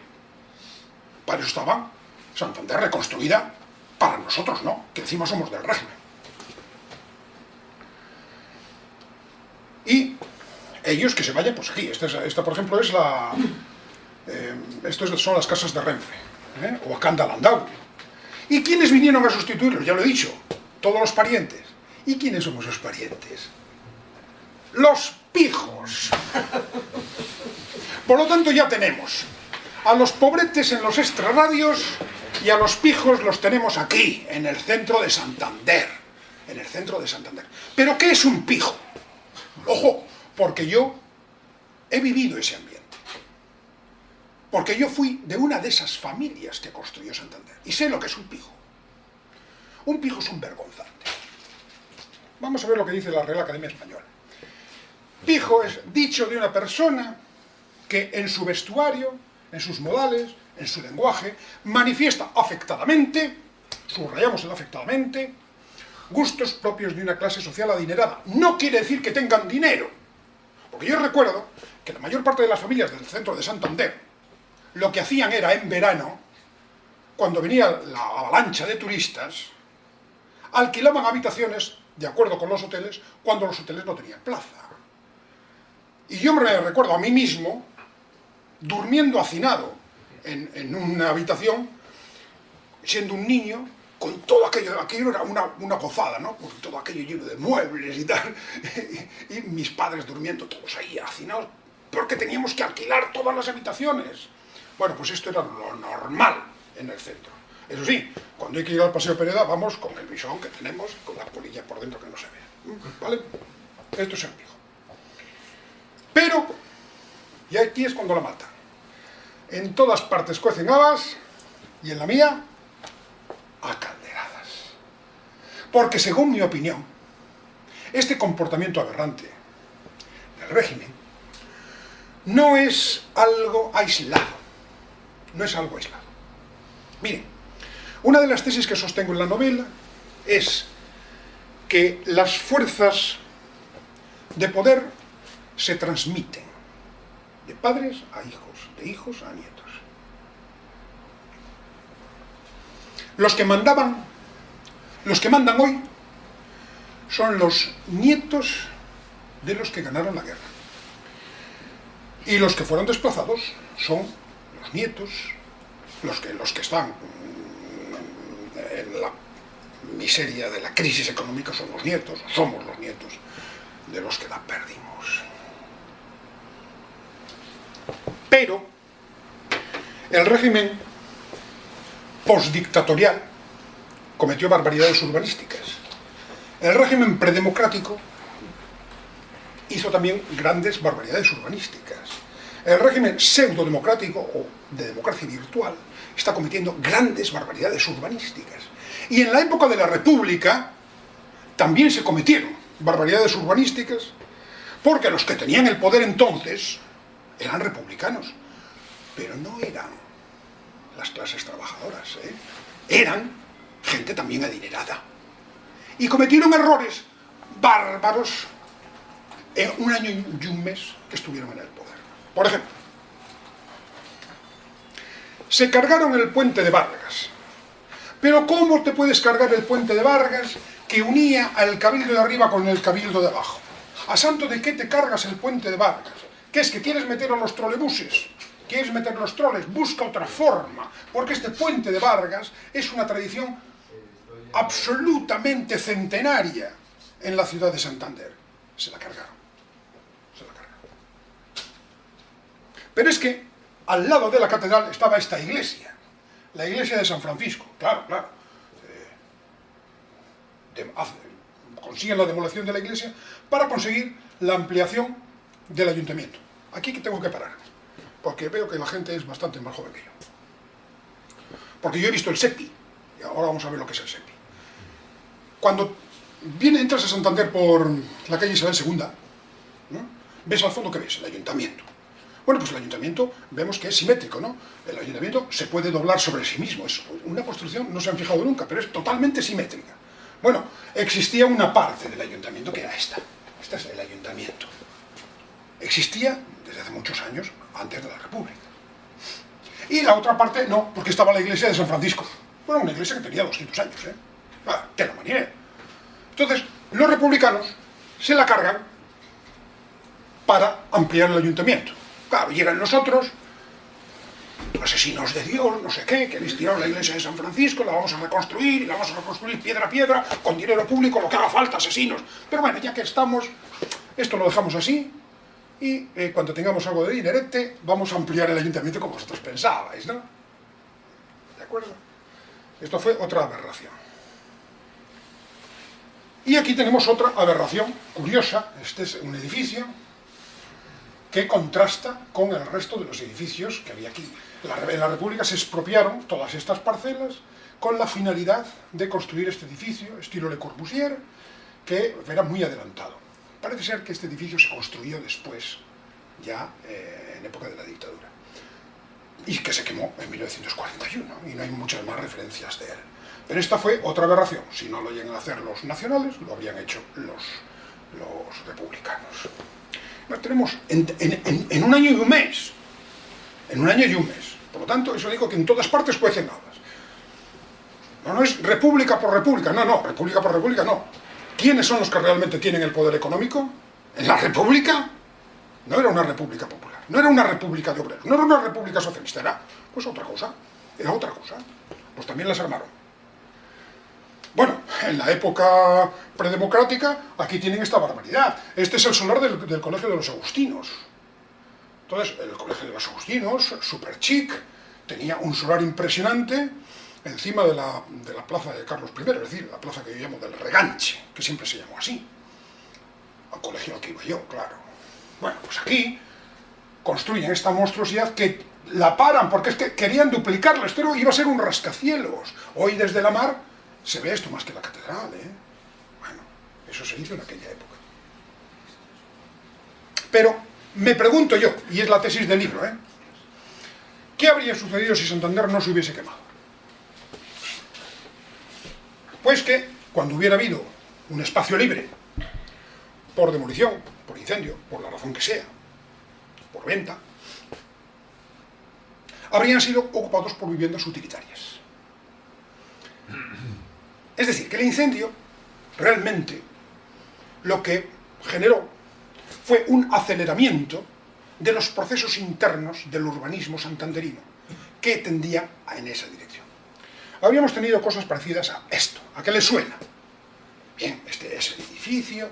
Para eso estaba Santander reconstruida, para nosotros no, que encima somos del régimen. Y ellos que se vayan, pues aquí, esta, por ejemplo es la... Eh, estos son las casas de Renfe, ¿eh? o acá Landau, ¿Y quiénes vinieron a sustituirlos? Ya lo he dicho, todos los parientes. ¿Y quiénes somos los parientes? Los pijos. Por lo tanto ya tenemos a los pobretes en los extrarradios y a los pijos los tenemos aquí, en el centro de Santander. En el centro de Santander. ¿Pero qué es un pijo? Ojo, porque yo he vivido ese ambiente. Porque yo fui de una de esas familias que construyó Santander. Y sé lo que es un pijo. Un pijo es un vergonzante. Vamos a ver lo que dice la Real Academia Española. Pijo es dicho de una persona que en su vestuario, en sus modales, en su lenguaje, manifiesta afectadamente, subrayamos el afectadamente, gustos propios de una clase social adinerada. No quiere decir que tengan dinero. Porque yo recuerdo que la mayor parte de las familias del centro de Santander, lo que hacían era, en verano, cuando venía la avalancha de turistas, alquilaban habitaciones, de acuerdo con los hoteles, cuando los hoteles no tenían plaza. Y yo me recuerdo a mí mismo, durmiendo hacinado en, una habitación, siendo un niño, con todo aquello, aquello era una, una ¿no? Con todo aquello lleno de muebles y tal, <laughs> y mis padres durmiendo todos ahí hacinados, porque teníamos que alquilar todas las habitaciones. Bueno, pues esto era lo normal en el centro. Eso sí, cuando hay que ir al Paseo Pereda, vamos con el bisón que tenemos, con la polilla por dentro que no se ve. ¿Vale? Esto es pijo. Pero, y aquí es cuando la matan. En todas partes cuecen habas, y en la mía, a calderadas. Porque según mi opinión, este comportamiento aberrante del régimen no es algo aislado no es algo aislado. Miren, una de las tesis que sostengo en la novela es que las fuerzas de poder se transmiten de padres a hijos, de hijos a nietos. Los que mandaban, los que mandan hoy, son los nietos de los que ganaron la guerra. Y los que fueron desplazados son los nietos, los que, los que están en la miseria de la crisis económica son los nietos, somos los nietos de los que la perdimos. Pero el régimen postdictatorial cometió barbaridades urbanísticas. El régimen predemocrático hizo también grandes barbaridades urbanísticas. El régimen pseudo-democrático o de democracia virtual está cometiendo grandes barbaridades urbanísticas. Y en la época de la República también se cometieron barbaridades urbanísticas porque los que tenían el poder entonces eran republicanos, pero no eran las clases trabajadoras, ¿eh? eran gente también adinerada. Y cometieron errores bárbaros en un año y un mes que estuvieron en el poder. Por ejemplo, se cargaron el puente de Vargas. Pero ¿cómo te puedes cargar el puente de Vargas que unía al cabildo de arriba con el cabildo de abajo? ¿A santo de qué te cargas el puente de Vargas? ¿Qué es que quieres meter a los trolebuses? ¿Quieres meter los troles? Busca otra forma, porque este puente de Vargas es una tradición absolutamente centenaria en la ciudad de Santander. Se la cargaron. Se la cargaron. Pero es que al lado de la catedral estaba esta iglesia, la iglesia de San Francisco, claro, claro. Eh, consiguen la demolición de la iglesia para conseguir la ampliación del ayuntamiento. Aquí que tengo que parar, porque veo que la gente es bastante más joven que yo. Porque yo he visto el SEPI, y ahora vamos a ver lo que es el SEPI. Cuando viene, entras a Santander por la calle Isabel II, ves al fondo que ves, el ayuntamiento. Bueno, pues el ayuntamiento vemos que es simétrico, ¿no? El ayuntamiento se puede doblar sobre sí mismo, es una construcción, no se han fijado nunca, pero es totalmente simétrica. Bueno, existía una parte del ayuntamiento que era esta. Este es el ayuntamiento. Existía desde hace muchos años, antes de la República. Y la otra parte no, porque estaba la iglesia de San Francisco. Bueno, una iglesia que tenía 200 años, ¿eh? Ah, te la manera. Entonces, los republicanos se la cargan para ampliar el ayuntamiento. Claro, llegan nosotros, asesinos de Dios, no sé qué, que habéis tirado la iglesia de San Francisco, la vamos a reconstruir, y la vamos a reconstruir piedra a piedra, con dinero público, lo que haga falta, asesinos. Pero bueno, ya que estamos, esto lo dejamos así, y eh, cuando tengamos algo de dinerete, vamos a ampliar el ayuntamiento como vosotros pensabais, ¿no? ¿De acuerdo? Esto fue otra aberración. Y aquí tenemos otra aberración curiosa, este es un edificio, que contrasta con el resto de los edificios que había aquí. En la República se expropiaron todas estas parcelas con la finalidad de construir este edificio, estilo Le Corbusier, que era muy adelantado. Parece ser que este edificio se construyó después, ya eh, en época de la dictadura, y que se quemó en 1941, y no hay muchas más referencias de él. Pero esta fue otra aberración. Si no lo llegan a hacer los nacionales, lo habrían hecho los, republicanos tenemos en, un año y un mes. En un año y un mes. Por lo tanto, eso digo que en todas partes cuecen habas. No, no es república por república, no, no, república por república, no. ¿Quiénes son los que realmente tienen el poder económico? ¿En la república? No era una república popular, no era una república de obreros, no era una república socialista, era pues otra cosa, era otra cosa. Pues también las armaron. Bueno, en la época predemocrática, aquí tienen esta barbaridad. Este es el solar del, Colegio de los Agustinos. Entonces, el Colegio de los Agustinos, super chic, tenía un solar impresionante encima de la, de la plaza de Carlos I, es decir, la plaza que yo llamo del Reganche, que siempre se llamó así. Al colegio al que iba yo, claro. Bueno, pues aquí construyen esta monstruosidad que la paran, porque es que querían duplicarla, esto iba a ser un rascacielos. Hoy desde la mar se ve esto más que la catedral, ¿eh? Bueno, eso se hizo en aquella época. Pero me pregunto yo, y es la tesis del libro, ¿eh? ¿Qué habría sucedido si Santander no se hubiese quemado? Pues que cuando hubiera habido un espacio libre, por demolición, por incendio, por la razón que sea, por venta, habrían sido ocupados por viviendas utilitarias. Es decir, que el incendio realmente lo que generó fue un aceleramiento de los procesos internos del urbanismo santanderino, que tendía en esa dirección. Habríamos tenido cosas parecidas a esto, ¿a qué le suena? Bien, este es el edificio,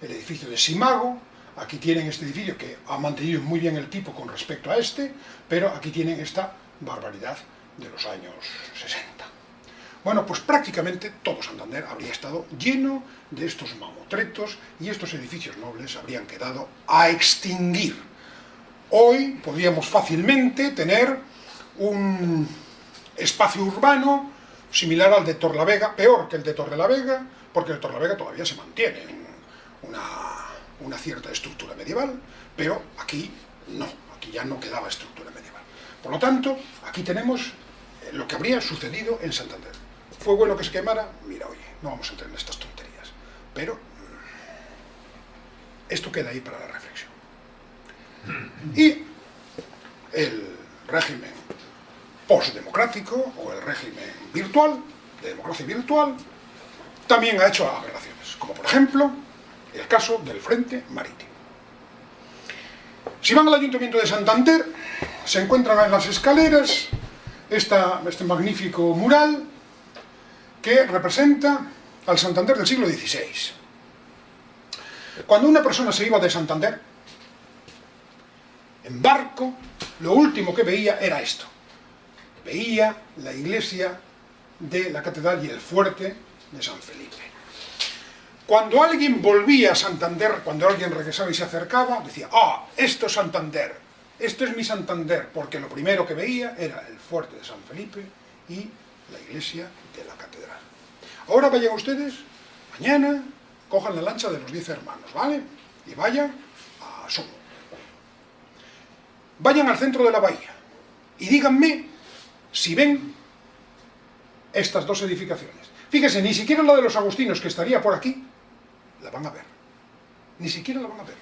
el edificio de Simago, aquí tienen este edificio que ha mantenido muy bien el tipo con respecto a este, pero aquí tienen esta barbaridad de los años 60. Bueno, pues prácticamente todo Santander habría estado lleno de estos mamotretos y estos edificios nobles habrían quedado a extinguir. Hoy podríamos fácilmente tener un espacio urbano similar al de Torlavega, peor que el de Torrelavega, porque el Torlavega todavía se mantiene una, una cierta estructura medieval, pero aquí no, aquí ya no quedaba estructura medieval. Por lo tanto, aquí tenemos eh, lo que habría sucedido en Santander. ¿Fue bueno que se quemara? Mira, oye, no vamos a entrar en estas tonterías. Pero mm, esto queda ahí para la reflexión. Y el régimen postdemocrático o el régimen virtual, de democracia virtual, también ha hecho aberraciones, como por ejemplo el caso del Frente Marítimo. Si van al Ayuntamiento de Santander, se encuentran en las escaleras este magnífico mural que representa al Santander del siglo XVI. Cuando una persona se iba de Santander, en barco, lo último que veía era esto. Veía la iglesia de la catedral y el fuerte de San Felipe. Cuando alguien volvía a Santander, cuando alguien regresaba y se acercaba, decía, ah, esto es Santander, esto es mi Santander, porque lo primero que veía era el fuerte de San Felipe y la iglesia de la catedral. Ahora vayan ustedes, mañana, cojan la lancha de los diez hermanos, ¿vale? Y vayan a Somo. Vayan al centro de la bahía y díganme si ven estas dos edificaciones. Fíjense, ni siquiera la de los agustinos, que estaría por aquí, la van a ver. Ni siquiera la van a ver.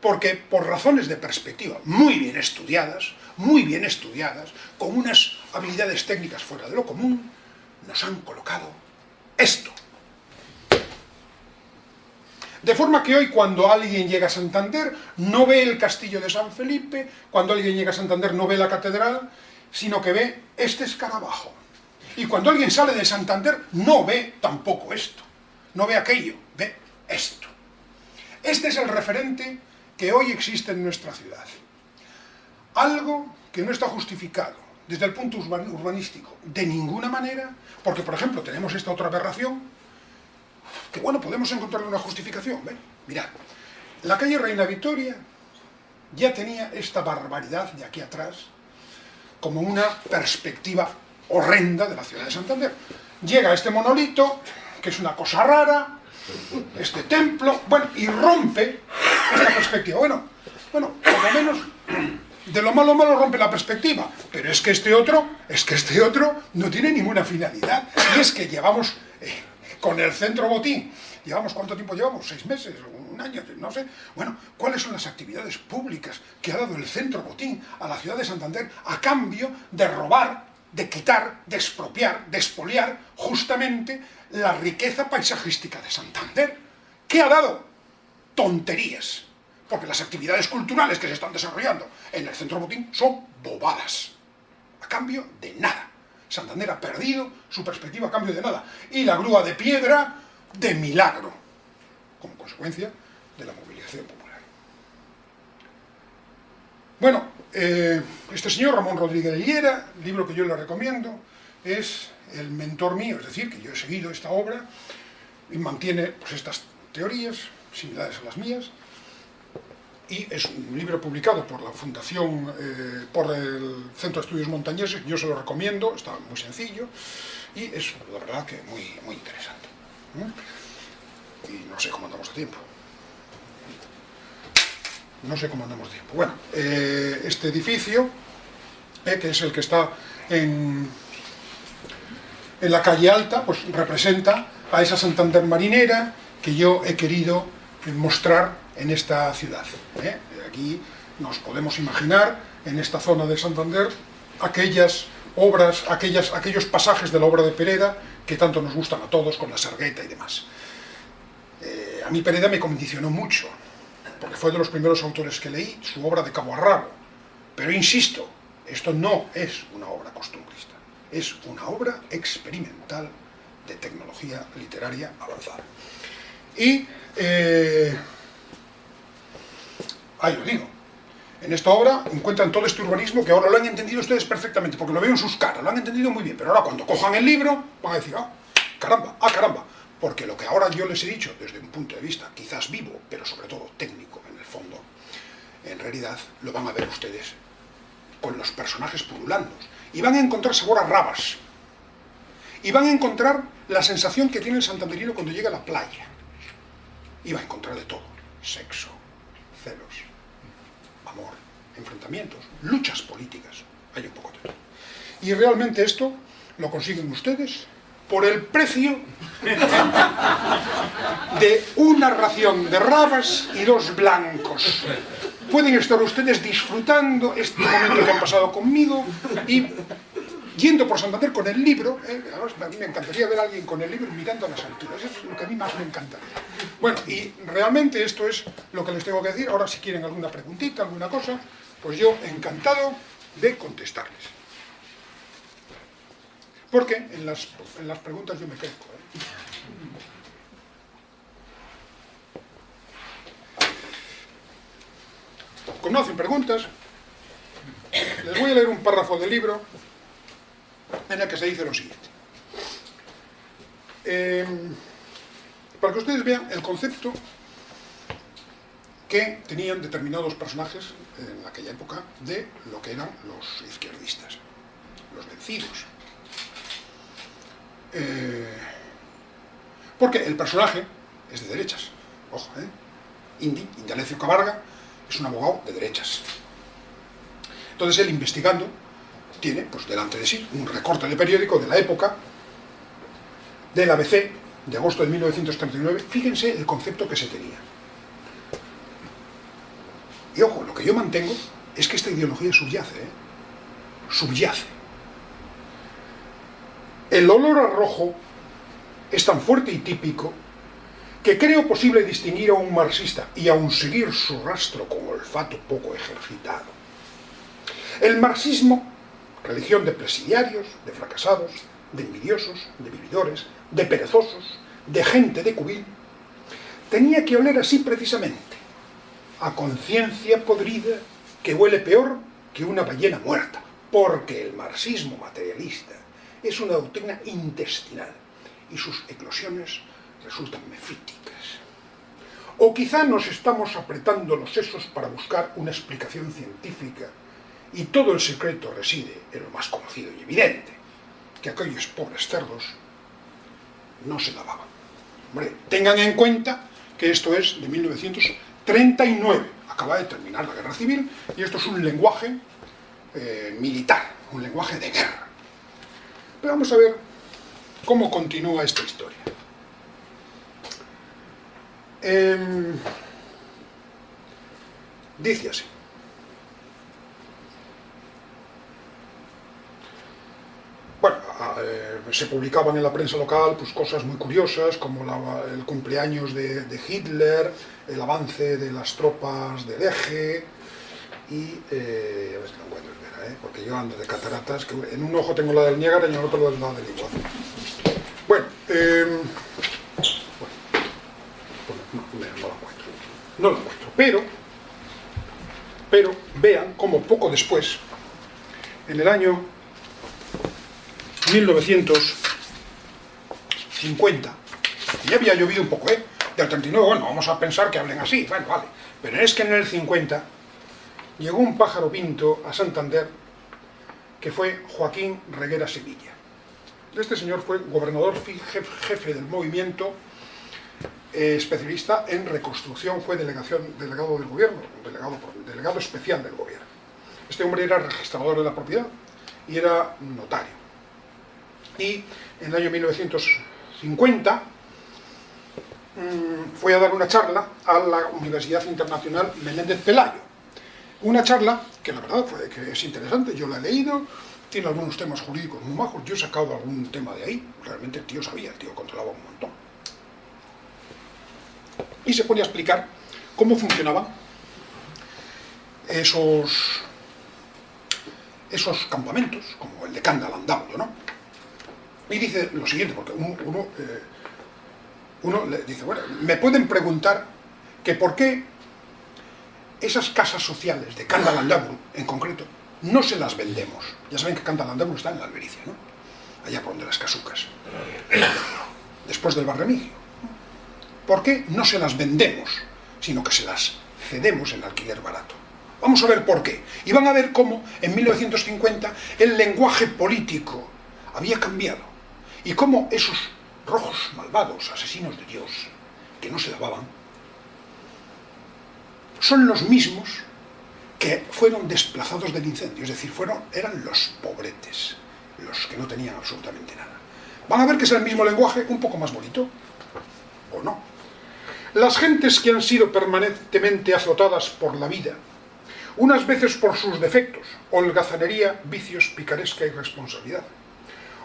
Porque por razones de perspectiva muy bien estudiadas, muy bien estudiadas, con unas habilidades técnicas fuera de lo común, nos han colocado esto. De forma que hoy cuando alguien llega a Santander no ve el castillo de San Felipe, cuando alguien llega a Santander no ve la catedral, sino que ve este escarabajo. Y cuando alguien sale de Santander no ve tampoco esto, no ve aquello, ve esto. Este es el referente que hoy existe en nuestra ciudad. Algo que no está justificado desde el punto urbanístico de ninguna manera, porque por ejemplo tenemos esta otra aberración, que bueno, podemos encontrarle una justificación, ¿ven? Mirad, la calle Reina Victoria ya tenía esta barbaridad de aquí atrás como una perspectiva horrenda de la ciudad de Santander. Llega este monolito, que es una cosa rara, este templo, bueno, y rompe esta perspectiva. Bueno, bueno, por lo menos de lo malo malo rompe la perspectiva, pero es que este otro, es que este otro no tiene ninguna finalidad, y es que llevamos eh, con el centro botín, llevamos cuánto tiempo llevamos, seis meses, año, no sé, bueno, ¿cuáles son las actividades públicas que ha dado el centro botín a la ciudad de Santander a cambio de robar, de quitar, de expropiar, de expoliar justamente la riqueza paisajística de Santander? ¿Qué ha dado? Tonterías porque las actividades culturales que se están desarrollando en el Centro Botín son bobadas, a cambio de nada. Santander ha perdido su perspectiva a cambio de nada. Y la grúa de piedra, de milagro, como consecuencia de la movilización popular. Bueno, eh, este señor Ramón Rodríguez de Liera, libro que yo le recomiendo, es el mentor mío, es decir, que yo he seguido esta obra y mantiene pues, estas teorías similares a las mías, y es un libro publicado por la Fundación, eh, por el Centro de Estudios Montañeses, yo se lo recomiendo, está muy sencillo y es la verdad que muy, muy interesante. Y no sé cómo andamos de tiempo. No sé cómo andamos tiempo. Bueno, eh, este edificio, eh, que es el que está en, en la calle Alta, pues representa a esa Santander marinera que yo he querido mostrar en esta ciudad. ¿eh? Aquí nos podemos imaginar, en esta zona de Santander, aquellas obras, aquellas, aquellos pasajes de la obra de Pereda que tanto nos gustan a todos, con la sargueta y demás. A mí Pereda me condicionó mucho, porque fue de los primeros autores que leí, su obra de Cabo Arrabo. Pero insisto, esto no es una obra costumbrista, es una obra experimental de tecnología literaria avanzada. Y, eh, ahí lo digo, en esta obra encuentran todo este urbanismo que ahora lo han entendido ustedes perfectamente, porque lo veo en sus caras, lo han entendido muy bien, pero ahora cuando cojan el libro van a decir, ah, caramba, ah, caramba, porque lo que ahora yo les he dicho desde un punto de vista quizás vivo, pero sobre todo técnico en el fondo, en realidad lo van a ver ustedes con los personajes pululando, y van a encontrar sabor a rabas, y van a encontrar la sensación que tiene el santanderino cuando llega a la playa, y va a encontrar de todo, sexo, celos, amor, enfrentamientos, luchas políticas, hay un poco de todo. Y realmente esto lo consiguen ustedes por el precio de una ración de rabas y dos blancos. Pueden estar ustedes disfrutando este momento que han pasado conmigo y yendo por Santander con el libro, eh, a mí me encantaría ver a alguien con el libro mirando a las alturas, es lo que a mí más me encantaría. Bueno, y realmente esto es lo que les tengo que decir, ahora si quieren alguna preguntita, alguna cosa, pues yo encantado de contestarles. Porque en las, en las preguntas yo me quedo. ¿eh? ¿Conocen preguntas? Les voy a leer un párrafo del libro en el que se dice lo siguiente. Eh, para que ustedes vean el concepto que tenían determinados personajes en aquella época de lo que eran los izquierdistas, los vencidos. Eh, porque el personaje es de derechas, ojo, ¿eh? Indy, Indalecio Cabarga, es un abogado de derechas. Entonces él investigando tiene pues, delante de sí un recorte de periódico de la época del ABC de agosto de 1939. Fíjense el concepto que se tenía. Y ojo, lo que yo mantengo es que esta ideología subyace, ¿eh? subyace. El olor a rojo es tan fuerte y típico que creo posible distinguir a un marxista y aún seguir su rastro con olfato poco ejercitado. El marxismo religión de presidiarios, de fracasados, de envidiosos, de vividores, de perezosos, de gente de cubil, tenía que oler así precisamente, a conciencia podrida que huele peor que una ballena muerta, porque el marxismo materialista es una doctrina intestinal y sus eclosiones resultan mefíticas. O quizá nos estamos apretando los sesos para buscar una explicación científica y todo el secreto reside en lo más conocido y evidente, que aquellos pobres cerdos no se lavaban. Tengan en cuenta que esto es de 1939, acaba de terminar la guerra civil, y esto es un lenguaje eh, militar, un lenguaje de guerra. Pero vamos a ver cómo continúa esta historia. Em, dice así. bueno, eh, se publicaban en la prensa local pues, cosas muy curiosas, como el cumpleaños de, Hitler, el avance de las tropas del eje, y eh, a ver si lo encuentro, ¿eh? porque yo ando de cataratas, que en un ojo tengo la del Niágara y en el otro la del Iguazú. Bueno, eh, bueno no, no, lo encuentro, no lo encuentro, pero, pero vean cómo poco después, en el año 1950. Ya había llovido un poco, ¿eh? Del 39, bueno, vamos a pensar que hablen así, bueno, vale. Pero es que en el 50 llegó un pájaro pinto a Santander que fue Joaquín Reguera Sevilla. Este señor fue gobernador jefe del movimiento, eh, especialista en reconstrucción, fue delegación, delegado del gobierno, delegado, especial del gobierno. Este hombre era registrador de la propiedad y era notario y en el año 1950 mm, fue a dar una charla a la Universidad Internacional Menéndez Pelayo. Una charla que la verdad fue que es interesante, yo la he leído, tiene algunos temas jurídicos muy majos, yo he sacado algún tema de ahí, realmente el tío sabía, el tío controlaba un montón. Y se pone a explicar cómo funcionaban esos, esos campamentos, como el de Candalandaudo, ¿no? Y dice lo siguiente, porque uno, eh, uno, le dice, bueno, me pueden preguntar que por qué esas casas sociales de Candalandaudo, en concreto, no se las vendemos. Ya saben que Candalandaudo está en la Albericia, ¿no? Allá por donde las casucas. Después del barremigio. ¿Por qué no se las vendemos, sino que se las cedemos en alquiler barato? Vamos a ver por qué. Y van a ver cómo en 1950 el lenguaje político había cambiado. Y cómo esos rojos malvados, asesinos de Dios, que no se lavaban, son los mismos que fueron desplazados del incendio, es decir, fueron, eran los pobretes, los que no tenían absolutamente nada. Van a ver que es el mismo lenguaje, un poco más bonito, o no. Las gentes que han sido permanentemente azotadas por la vida, unas veces por sus defectos, holgazanería, vicios, picaresca y responsabilidad,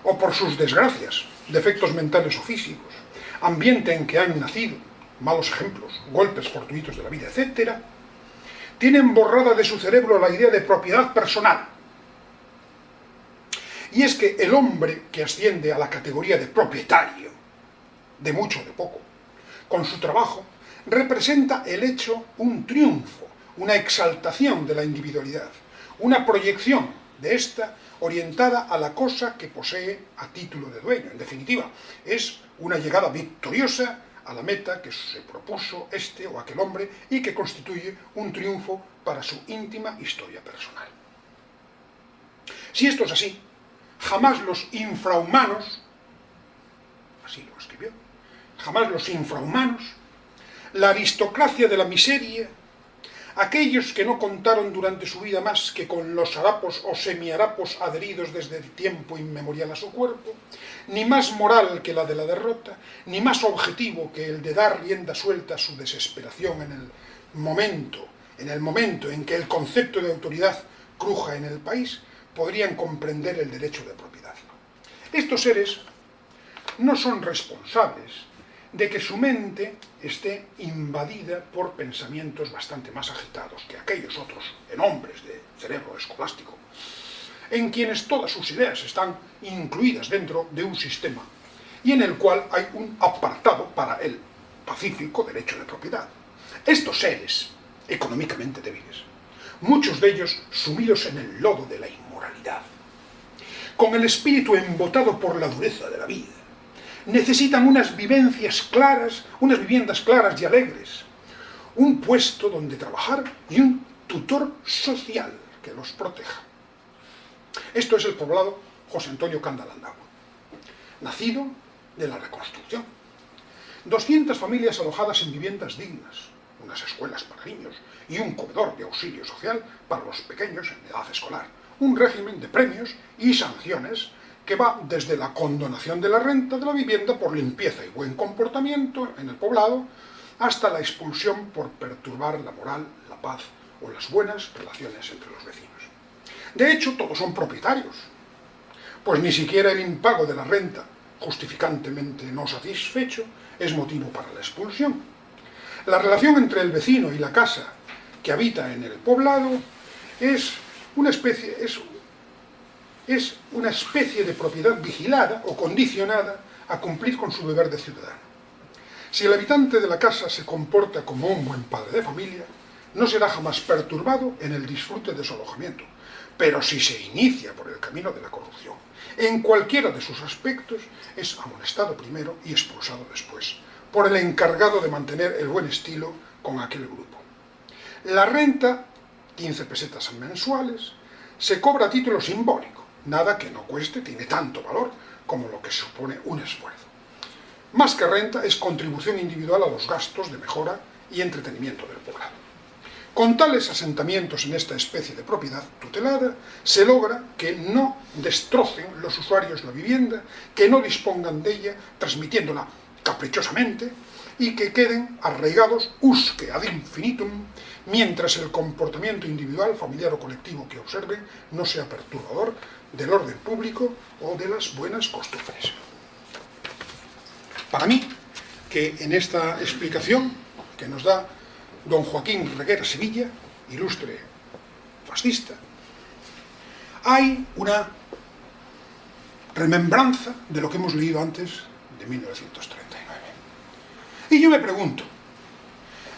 o por sus desgracias, defectos mentales o físicos, ambiente en que han nacido, malos ejemplos, golpes fortuitos de la vida, etc., tienen borrada de su cerebro la idea de propiedad personal. Y es que el hombre que asciende a la categoría de propietario, de mucho o de poco, con su trabajo, representa el hecho un triunfo, una exaltación de la individualidad, una proyección de esta orientada a la cosa que posee a título de dueño. En definitiva, es una llegada victoriosa a la meta que se propuso este o aquel hombre y que constituye un triunfo para su íntima historia personal. Si esto es así, jamás los infrahumanos, así lo escribió, jamás los infrahumanos, la aristocracia de la miseria, aquellos que no contaron durante su vida más que con los harapos o semiharapos adheridos desde el tiempo inmemorial a su cuerpo, ni más moral que la de la derrota, ni más objetivo que el de dar rienda suelta a su desesperación en el momento, en el momento en que el concepto de autoridad cruja en el país, podrían comprender el derecho de propiedad. Estos seres no son responsables de que su mente esté invadida por pensamientos bastante más agitados que aquellos otros en hombres de cerebro escolástico, en quienes todas sus ideas están incluidas dentro de un sistema y en el cual hay un apartado para el pacífico derecho de propiedad. Estos seres, económicamente débiles, muchos de ellos sumidos en el lodo de la inmoralidad, con el espíritu embotado por la dureza de la vida, necesitan unas vivencias claras, unas viviendas claras y alegres, un puesto donde trabajar y un tutor social que los proteja. Esto es el poblado José Antonio Candalandagua, nacido de la reconstrucción. 200 familias alojadas en viviendas dignas, unas escuelas para niños y un comedor de auxilio social para los pequeños en edad escolar, un régimen de premios y sanciones que va desde la condonación de la renta de la vivienda por limpieza y buen comportamiento en el poblado, hasta la expulsión por perturbar la moral, la paz o las buenas relaciones entre los vecinos. De hecho, todos son propietarios, pues ni siquiera el impago de la renta, justificantemente no satisfecho, es motivo para la expulsión. La relación entre el vecino y la casa que habita en el poblado es una especie, es es una especie de propiedad vigilada o condicionada a cumplir con su deber de ciudadano. Si el habitante de la casa se comporta como un buen padre de familia, no será jamás perturbado en el disfrute de su alojamiento, pero si se inicia por el camino de la corrupción, en cualquiera de sus aspectos, es amonestado primero y expulsado después, por el encargado de mantener el buen estilo con aquel grupo. La renta, 15 pesetas mensuales, se cobra a título simbólico, Nada que no cueste tiene tanto valor como lo que supone un esfuerzo. Más que renta es contribución individual a los gastos de mejora y entretenimiento del poblado. Con tales asentamientos en esta especie de propiedad tutelada, se logra que no destrocen los usuarios la vivienda, que no dispongan de ella, transmitiéndola caprichosamente y que queden arraigados usque ad infinitum mientras el comportamiento individual, familiar o colectivo que observe no sea perturbador del orden público o de las buenas costumbres. Para mí, que en esta explicación que nos da don Joaquín Reguera Sevilla, ilustre fascista, hay una remembranza de lo que hemos leído antes de 1939. Y yo me pregunto,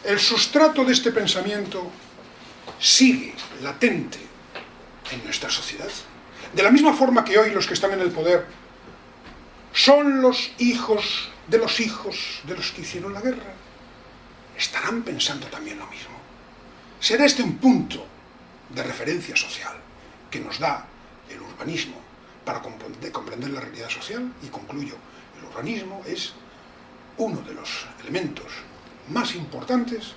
¿el sustrato de este pensamiento sigue latente en nuestra sociedad? De la misma forma que hoy los que están en el poder son los hijos de los hijos de los que hicieron la guerra, estarán pensando también lo mismo. Será este un punto de referencia social que nos da el urbanismo para comprender la realidad social y concluyo, el urbanismo es uno de los elementos más importantes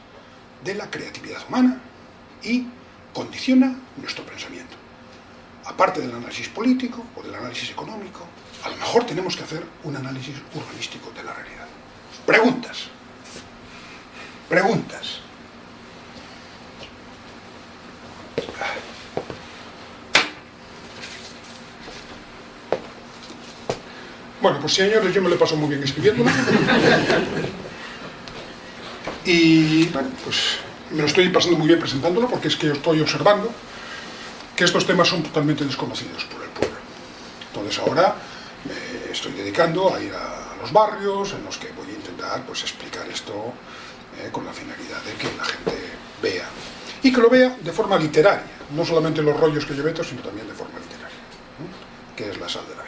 de la creatividad humana y condiciona nuestro pensamiento. Aparte del análisis político o del análisis económico, a lo mejor tenemos que hacer un análisis urbanístico de la realidad. Preguntas. Preguntas. Bueno, pues señores, yo me lo paso muy bien escribiendo. <laughs> Y bueno, pues me lo estoy pasando muy bien presentándolo porque es que estoy observando que estos temas son totalmente desconocidos por el pueblo. Entonces ahora me estoy dedicando a ir a los barrios en los que voy a intentar pues, explicar esto eh, con la finalidad de que la gente vea. Y que lo vea de forma literaria, no solamente los rollos que yo meto, sino también de forma literaria, que es la sal de la